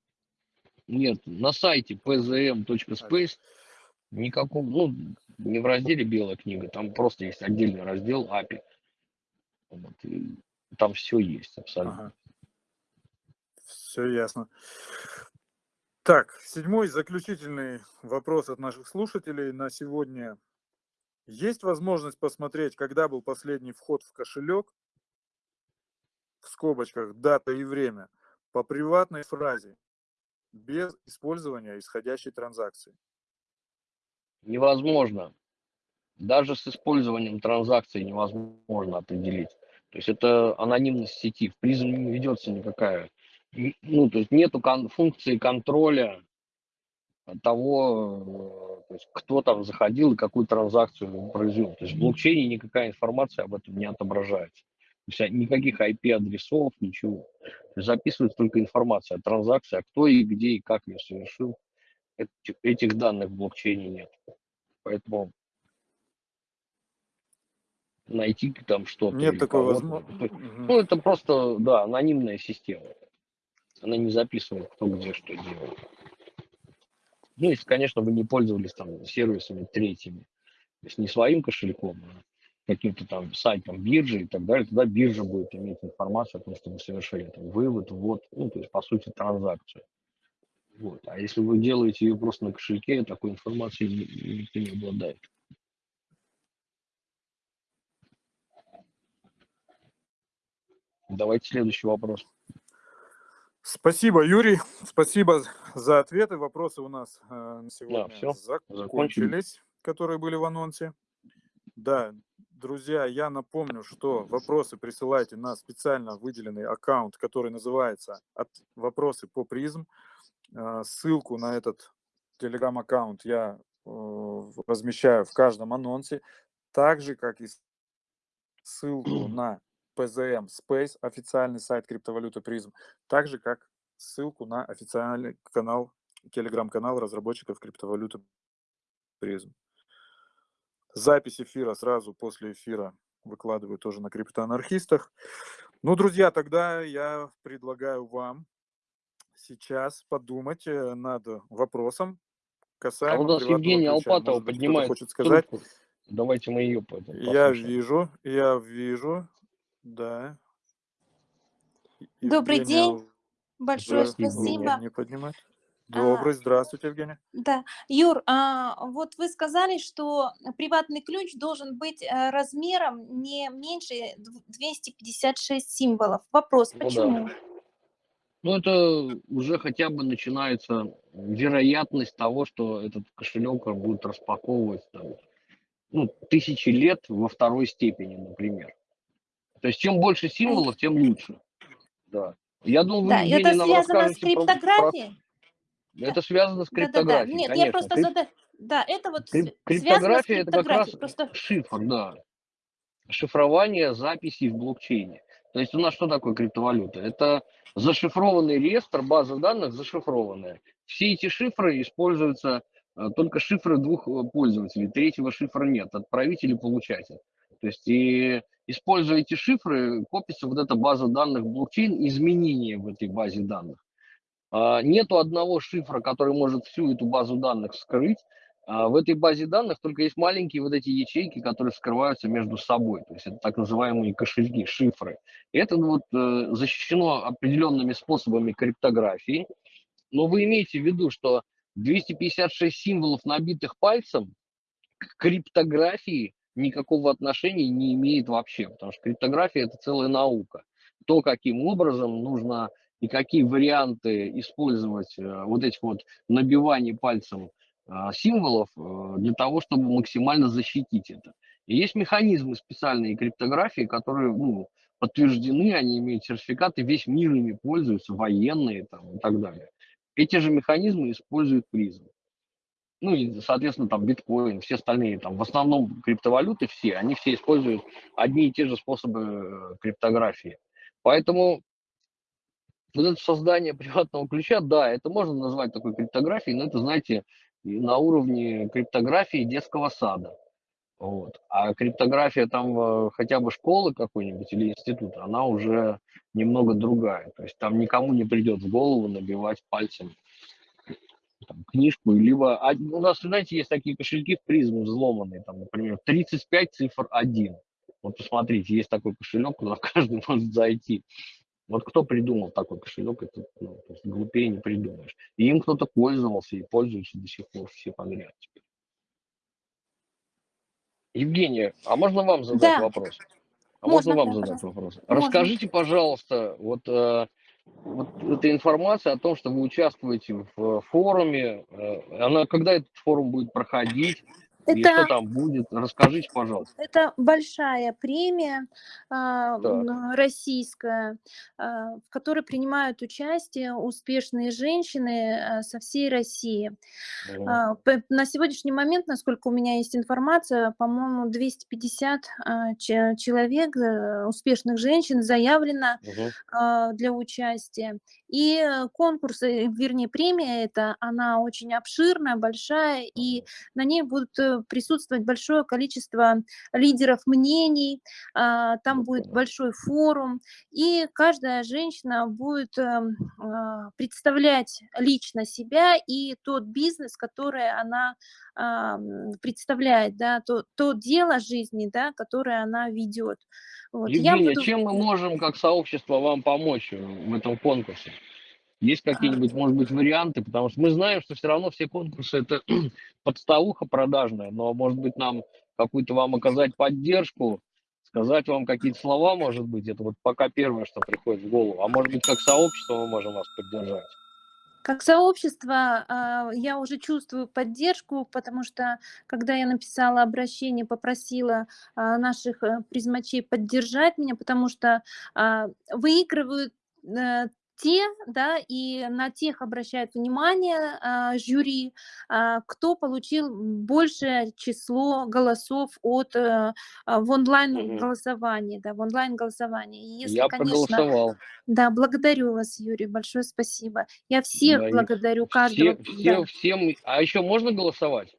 Нет, на сайте pzm.space никакого, ну, не в разделе белая книга, там просто есть отдельный раздел API. Вот, там все есть абсолютно. Ага. Все ясно. Так, седьмой заключительный вопрос от наших слушателей на сегодня. Есть возможность посмотреть, когда был последний вход в кошелек, в скобочках, дата и время, по приватной фразе без использования исходящей транзакции? Невозможно. Даже с использованием транзакции невозможно определить. То есть это анонимность сети. В призм не ведется никакая. Ну, то есть нету кон функции контроля того, то есть кто там заходил и какую транзакцию произвел. То есть в блокчейне никакая информация об этом не отображается. То есть никаких IP-адресов, ничего. Записывается только информация о транзакции, а кто и где и как ее совершил. Этих данных в блокчейне нет. Поэтому найти там что-то. Нет такой возможности. Ну, это просто, да, анонимная система. Она не записывает, кто где что делает. Ну, если, конечно, вы не пользовались там сервисами третьими. То есть не своим кошельком, а каким-то там сайтом биржи и так далее, тогда биржа будет иметь информацию о том, что вы совершили там вывод, вот, ну, то есть, по сути, транзакцию. Вот. А если вы делаете ее просто на кошельке, такой информации никто не обладает. Давайте следующий вопрос. Спасибо, Юрий. Спасибо за ответы. Вопросы у нас э, на сегодня да, все. закончились, которые были в анонсе. Да, Друзья, я напомню, что вопросы присылайте на специально выделенный аккаунт, который называется «Вопросы по призм». А, ссылку на этот телеграм-аккаунт я э, размещаю в каждом анонсе, так же, как и ссылку на PZM Space, официальный сайт криптовалюты призм, так же, как ссылку на официальный канал, телеграм-канал разработчиков криптовалюты призм. Запись эфира сразу после эфира выкладываю тоже на криптоанархистах. Ну, друзья, тогда я предлагаю вам сейчас подумать э, над вопросом касаемо... А у нас Евгения Алпатова поднимает хочет сказать. Трубку. Давайте мы ее послушаем. Я вижу, я вижу, да. Добрый Евгения день, большое спасибо. Не поднимать. Добрый, здравствуйте, Евгений. Да, Юр, а, вот вы сказали, что приватный ключ должен быть э, размером не меньше 256 символов. Вопрос, Ну почему? да. Ну, это уже хотя бы начинается вероятность того, что этот кошелек будет распаковывать там, ну, тысячи лет во второй степени, например. То есть чем больше символов, тем лучше. Да. Я думаю, Да, это связано с расскажете про- криптографией? Это связано с криптографией, Нет, конечно. я просто Крип- задаю... Да, это вот Крип- Криптография это как раз криптографией. Просто шифр, да. Шифрование записей в блокчейне. То есть у нас что такое криптовалюта? Это зашифрованный реестр, база данных зашифрованная. Все эти шифры используются, э, только шифры двух э, пользователей, третьего шифра нет, отправитель и получатель. То есть и используя эти шифры, копится вот эта база данных блокчейн, изменения в этой базе данных. А, Нету одного шифра, который может всю эту базу данных скрыть. А В этой базе данных только есть маленькие вот эти ячейки, которые скрываются между собой. То есть это так называемые кошельки, шифры. И это вот э, защищено определенными способами криптографии. Но вы имеете в виду, что 256 символов, набитых пальцем, к криптографии никакого отношения не имеет вообще, потому что криптография это целая наука. То, каким образом нужно и какие варианты использовать э, вот этих вот набиваний пальцем э, символов э, для того, чтобы максимально защитить это. И есть механизмы специальные криптографии, которые ну, подтверждены, они имеют сертификаты, весь мир ими пользуется, военные там, и так далее. Эти же механизмы используют призм. Ну и, соответственно, там биткоин, все остальные, там, в основном криптовалюты все, они все используют одни и те же способы э, криптографии. Поэтому вот это создание приватного ключа, да, это можно назвать такой криптографией, но это, знаете, на уровне криптографии детского сада. Вот. А криптография там э, хотя бы школы какой-нибудь или института, она уже немного другая. То есть там никому не придет в голову набивать пальцем там, книжку, либо у нас, знаете, есть такие кошельки в призму взломанные, там, например, 35 цифр 1. Вот посмотрите, есть такой кошелек, куда каждый может зайти. Вот кто придумал такой кошелек, это ну, глупее не придумаешь. И им кто-то пользовался и пользуются до сих пор все подряд. Евгения, а можно вам задать Да. вопрос? А можно, Можно, вам да, задать пожалуйста. вопрос? Можно. Расскажите, пожалуйста, вот, э, вот эта информация о том, что вы участвуете в э, форуме, э, она когда этот форум будет проходить и что это, там будет? Расскажите, пожалуйста. это большая премия м, российская, а, в которой принимают участие успешные женщины а, со всей России. П- На сегодняшний момент, насколько у меня есть информация, по-моему, 250 а, че- человек, э, успешных женщин, заявлено а, для участия. И э, конкурс, э, вернее, премия эта, она очень обширная, большая, и на ней будут э, присутствовать большое количество лидеров мнений, а, там Вот будет большой форум, и каждая женщина будет эм, а, представлять лично себя и тот бизнес, который она представляет, да, то, то дело жизни, да, которое она ведет. Вот. Я Евгения, буду... чем мы можем как сообщество вам помочь э, в этом конкурсе? Есть какие-нибудь, может быть, варианты? Потому что мы знаем, что все равно все конкурсы это подставуха продажная, но, может быть, нам какую-то вам оказать поддержку, сказать вам какие-то слова, может быть, это вот пока первое, что приходит в голову. А может быть, как сообщество мы можем вас поддержать? Как сообщество а, я уже чувствую поддержку, потому что когда я написала обращение, попросила а, наших э, призмачей поддержать меня, потому что а, выигрывают э, те, да, и на тех обращают внимание а, жюри, а, кто получил большее число голосов от э, а, в онлайн голосовании, да, в онлайн голосовании. И если, Я конечно, проголосовал. да, благодарю вас, Юрий, большое спасибо. Я всех Да, благодарю, каждого. Все, все, да. всем. А еще можно голосовать?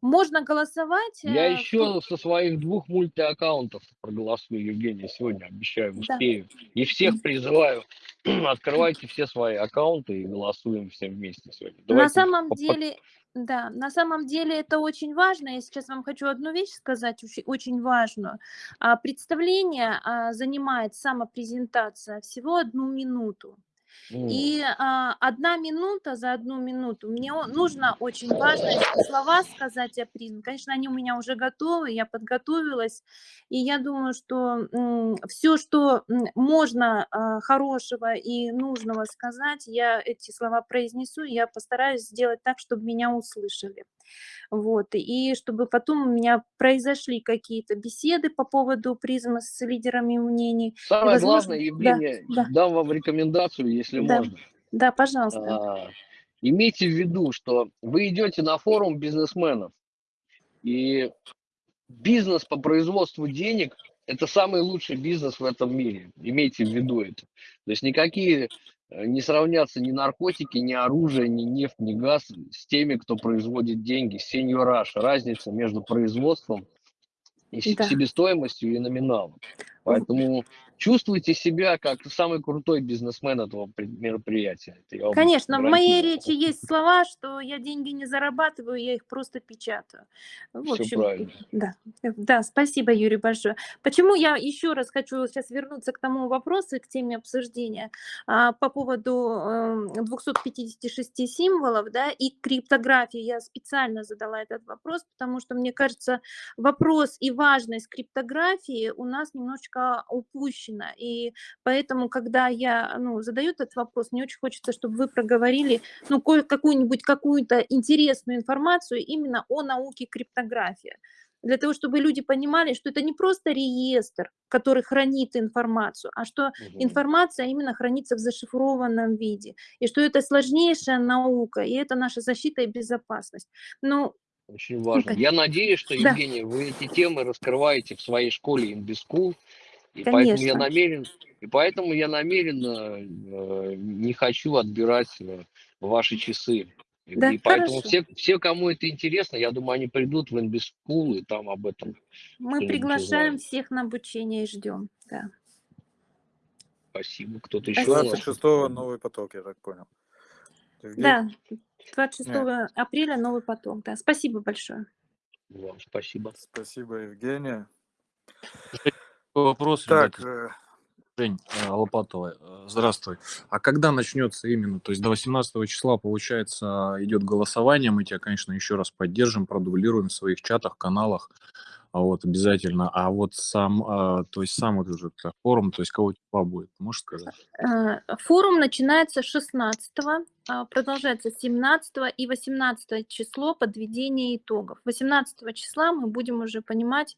Можно голосовать. Я э, еще со своих двух мультиаккаунтов проголосую, Евгения, сегодня обещаю, Да. успею. И всех призываю, открывайте все свои аккаунты и голосуем все вместе сегодня. На Давайте самом по- по- деле, да, на самом деле это очень важно. Я сейчас вам хочу одну вещь сказать, очень, очень важную. А, Представление а, занимает самопрезентация всего одну минуту. И а, одна минута за одну минуту. Мне нужно очень важные слова сказать о призме. Конечно, они у меня уже готовы, я подготовилась. И я думаю, что все, что можно а, хорошего и нужного сказать, я эти слова произнесу, я постараюсь сделать так, чтобы меня услышали. Вот. И чтобы потом у меня произошли какие-то беседы по поводу призмы с лидерами мнений. Самое возможно... главное, Евгения, да, да. дам вам рекомендацию, если да. можно. Да, пожалуйста. А, имейте в виду, что вы идете на форум бизнесменов, и бизнес по производству денег – это самый лучший бизнес в этом мире. Имейте в виду это. То есть никакие не сравнятся ни наркотики, ни оружие, ни нефть, ни газ с теми, кто производит деньги. Сеньораж, разница между производством и да. себестоимостью и номиналом. Поэтому чувствуйте себя как самый крутой бизнесмен этого мероприятия. Это Конечно, в моей речи есть слова, что я деньги не зарабатываю, я их просто печатаю. В общем, правильно. Да, да, спасибо, Юрий, большое. Почему я еще раз хочу сейчас вернуться к тому вопросу, к теме обсуждения а, по поводу 256 эм, символов, да, и криптографии. Я специально задала этот вопрос, потому что мне кажется, вопрос и важность криптографии у нас немножечко упущена. И поэтому, когда я ну, задаю этот вопрос, мне очень хочется, чтобы вы проговорили ну, какую-нибудь какую-то интересную информацию именно о науке криптографии для того, чтобы люди понимали, что это не просто реестр, который хранит информацию, а что угу. информация именно хранится в зашифрованном виде, и что это сложнейшая наука, и это наша защита и безопасность. Ну, очень важно. Я надеюсь, что, Евгения, да. вы эти темы раскрываете в своей школе InBizSchool, и Конечно. поэтому я намерен, и поэтому я намеренно э, не хочу отбирать э, ваши часы. Да, и поэтому все, все, кому это интересно, я думаю, они придут в InBizSchool и там об этом. Мы приглашаем всех на обучение и ждем. Да. Спасибо. Кто-то еще? 26 новый поток, я так понял. Евгений? Да, 26 Нет. апреля новый поток. Да. Спасибо большое. Вам спасибо. Спасибо, Евгения. Вопрос, так, ребята. Э, Жень э, Лопатова, э, здравствуй. А когда начнется именно? То есть до 18 числа, получается, идет голосование. Мы тебя, конечно, еще раз поддержим, продублируем в своих чатах, каналах. А вот обязательно. А вот сам, а, то есть сам вот этот форум, то есть кого числа будет, можешь сказать? Э, форум начинается 16 а, продолжается 17 и 18 число подведение итогов. 18 числа мы будем уже понимать,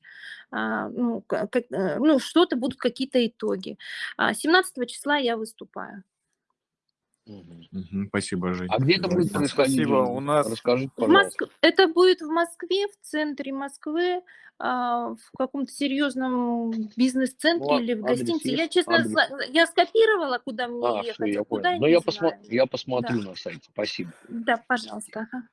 ну, как, э, ну что-то будут какие-то итоги. 17 числа я выступаю. Угу. Спасибо, Жень. А где это будет происходить? Спасибо. У нас... Расскажите, пожалуйста. Моск... Это будет в Москве, в центре Москвы, а, в каком-то серьезном бизнес-центре ну, или в гостинице. Есть? Я, честно, адрес. я скопировала, куда мне а, ехать, все, я а куда Но я, посмо... я посмотрю да. на сайте. Спасибо. Да, пожалуйста. Ага.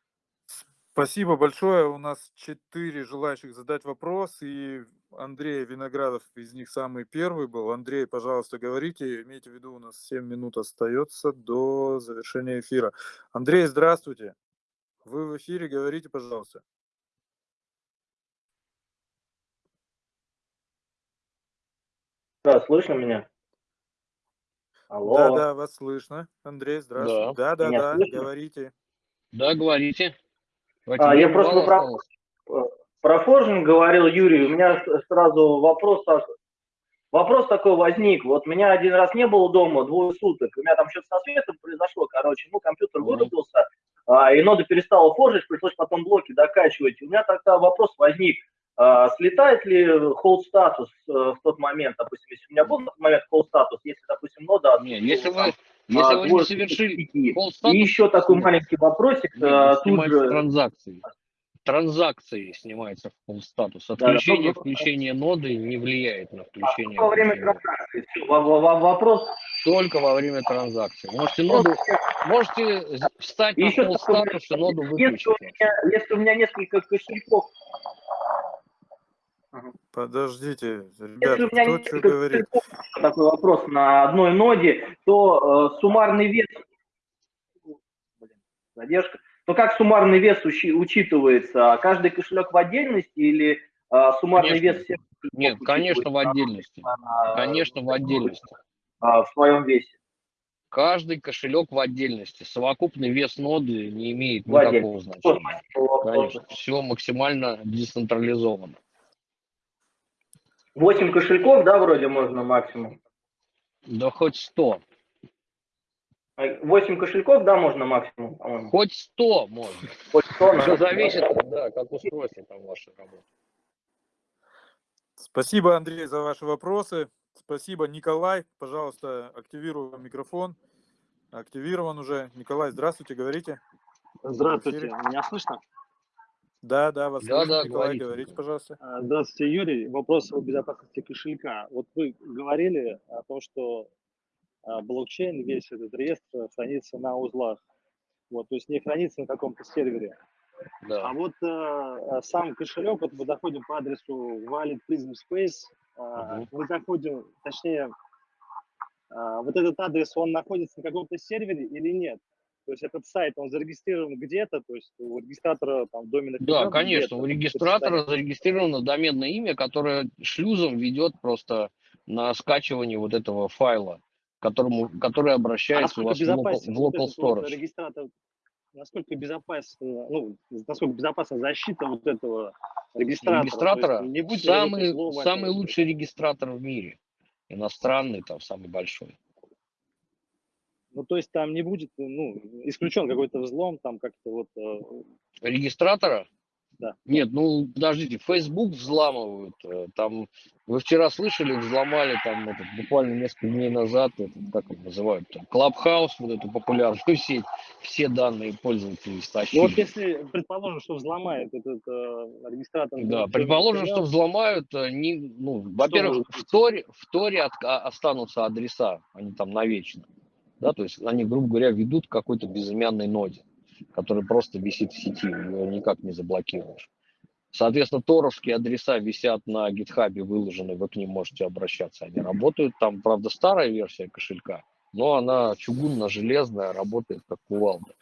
Спасибо большое. У нас четыре желающих задать вопрос, и Андрей Виноградов из них самый первый был. Андрей, пожалуйста, говорите. Имейте в виду, у нас 7 минут остается до завершения эфира. Андрей, здравствуйте. Вы в эфире, говорите, пожалуйста. Да, слышно меня? Алло. Да, да, вас слышно. Андрей, здравствуйте. Да, да, да, да говорите. Да, говорите. А, я просто про, про Форжин говорил, Юрий, у меня сразу вопрос, вопрос такой возник. Вот меня один раз не было дома двое суток, у меня там что-то со светом произошло, короче, ну, компьютер вырубился, а, и нода перестала форжить, пришлось потом блоки докачивать. У меня тогда вопрос возник, а, слетает ли hold статус э, в тот момент, допустим, если у меня был на тот момент hold статус, если, допустим, нода... Нет, если вы, если а, вы не совершили. И еще такой маленький вопросик. Нет, тут же... транзакции. Транзакции снимается в статус. Отключение, да, включение ноды не влияет на включение. А во время транзакции. Вопрос... Только во время транзакции. Можете ноду, можете встать на hold статус и ноду выключить. Если у, меня, если у меня несколько кошельков Подождите, ребята, кто что говорит? Такой вопрос на одной ноде, то э, суммарный вес, блин, задержка, то как суммарный вес учи, учитывается? Каждый кошелек в отдельности или э, суммарный конечно. вес всех? Нет, конечно, в отдельности. А, конечно, в отдельности. А, в своем весе. Каждый кошелек в отдельности. Совокупный вес ноды не имеет никакого значения. Конечно, все максимально децентрализовано. 8 кошельков, да, вроде можно максимум? Да хоть 100. 8 кошельков, да, можно максимум, по-моему? Хоть 100 можно. Хоть 100, Все зависит, да, как устройство там ваше работает. Спасибо, Андрей, за ваши вопросы. Спасибо, Николай. Пожалуйста, активируй микрофон. Активирован уже. Николай, здравствуйте, говорите. Здравствуйте, меня слышно? Да, да, вас Да, слышно. да, Николай, говорите. говорите, пожалуйста. А, Здравствуйте, Юрий. Вопрос о безопасности кошелька. Вот вы говорили о том, что блокчейн, весь этот реестр хранится на узлах. Вот, то есть не хранится на каком-то сервере. А Да. вот а, сам кошелек, вот мы заходим по адресу Wallet Prism Space, а, Мгм. мы заходим, точнее, а, вот этот адрес, он находится на каком-то сервере или нет? То есть этот сайт, он зарегистрирован где-то, то есть у регистратора там доменных Да, конечно, у регистратора зарегистрировано доменное имя, которое шлюзом ведет просто на скачивание вот этого файла, которому, который А обращается у насколько вас в local, в local storage. регистратор, насколько безопасно, ну, насколько безопасна защита вот этого регистратора? Регистратора есть не будет самый, самый лучший регистратор в мире. Иностранный, там, самый большой. Ну, то есть там не будет, ну, исключен какой-то взлом, там как-то вот... э, Регистратора? Да. Нет, ну подождите, Facebook взламывают. э, Там вы вчера слышали, взломали там этот, буквально несколько дней назад, этот, как его называют, там, Clubhouse, вот эту популярную сеть, все данные пользователей Ну, стащили. вот если предположим, что взломает этот э, регистратор... Да, предположим, что взломают, э, не, ну, во-первых, в? Торе, в Торе от- а- останутся адреса, они там навечно. Да, то есть они, грубо говоря, ведут к какой-то безымянной ноде, которая просто висит в сети, ее никак не заблокируешь. Соответственно, торовские адреса висят на гитхабе, выложены, вы к ним можете обращаться. Они работают, там, правда, старая версия кошелька, но она чугунно-железная, работает как кувалда.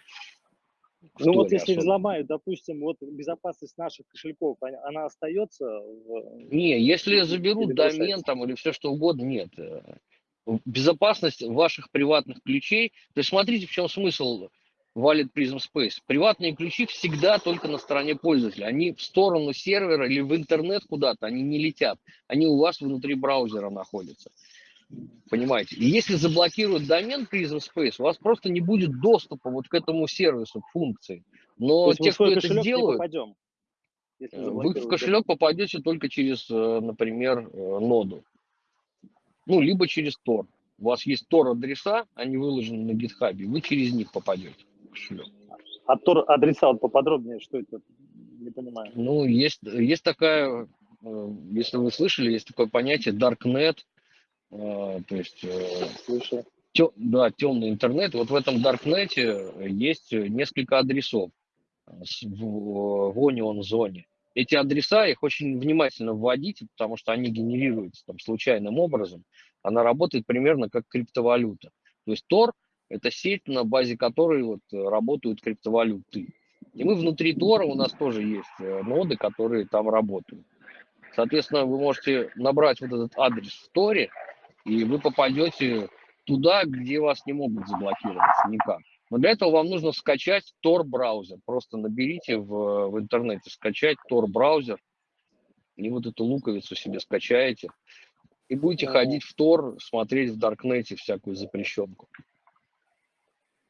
Ну вот если особенно. взломают, допустим, вот безопасность наших кошельков, она, остается в... Не, если или заберут бросается? домен там или все что угодно, нет. Э, Безопасность ваших приватных ключей. То есть смотрите, в чем смысл Wallet Prism Space. Приватные ключи всегда только на стороне пользователя. Они в сторону сервера или в интернет куда-то, они не летят. Они у вас внутри браузера находятся. Понимаете? И если заблокируют домен Prism Space, у вас просто не будет доступа вот к этому сервису, к функции. Но те, кто это сделают, Э, Вы в кошелек попадете только через, э, например, э, ноду. Ну, либо через Tor. У вас есть Tor адреса, они выложены на гитхабе, вы через них попадете А Тор адреса вот поподробнее, что это? Не понимаю. Ну, есть, есть такая, э, если вы слышали, есть такое понятие Darknet, э, то есть э, Слышал. тё- да, темный интернет. Вот в этом Даркнете есть несколько адресов в, в Onion зоне. Эти адреса, их очень внимательно вводите, потому что они генерируются там случайным образом. Она работает примерно как криптовалюта. То есть Tor – это сеть, на базе которой вот э, работают криптовалюты. И мы внутри Тора, у нас тоже есть э, ноды, которые там работают. Соответственно, вы можете набрать вот этот адрес в Торе, и вы попадете туда, где вас не могут заблокировать никак. Но для этого вам нужно скачать Tor браузер. Просто наберите в, в интернете, скачать Tor браузер, и вот эту луковицу себе скачаете. И будете ходить в Tor, смотреть в Даркнете всякую запрещенку.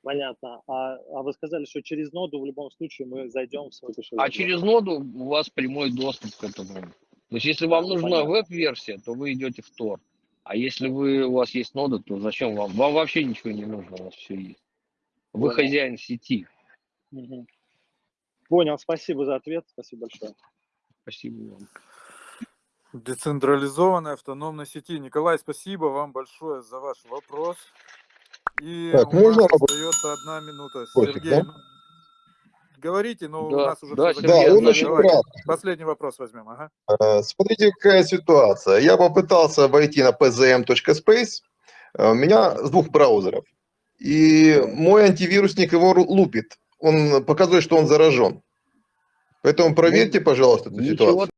Понятно. А, а вы сказали, что через ноду в любом случае мы зайдем в свой кошелек. А через ноду у вас прямой доступ к этому. То есть если вам нужна веб-версия, то вы идете в Tor. А если вы, у вас есть нода, то зачем вам? Вам вообще ничего не нужно, у вас все есть. Вы Понял. хозяин сети. Мгм. Понял, спасибо за ответ. Спасибо большое. Спасибо вам. Децентрализованной автономной сети. Николай, спасибо вам большое за ваш вопрос. И Так, у можно нас остается одна минута. Вопросик, Сергей, да? ну, говорите, но у Да, нас уже да, все Сергей, Да, он очень кратко. последний вопрос возьмем. Ага. Э, Смотрите, какая ситуация. Я попытался войти на pzm.space, э, у меня с двух браузеров, и мой антивирусник его лупит. Он показывает, что он заражен. Поэтому проверьте, пожалуйста, эту Ничего ситуацию.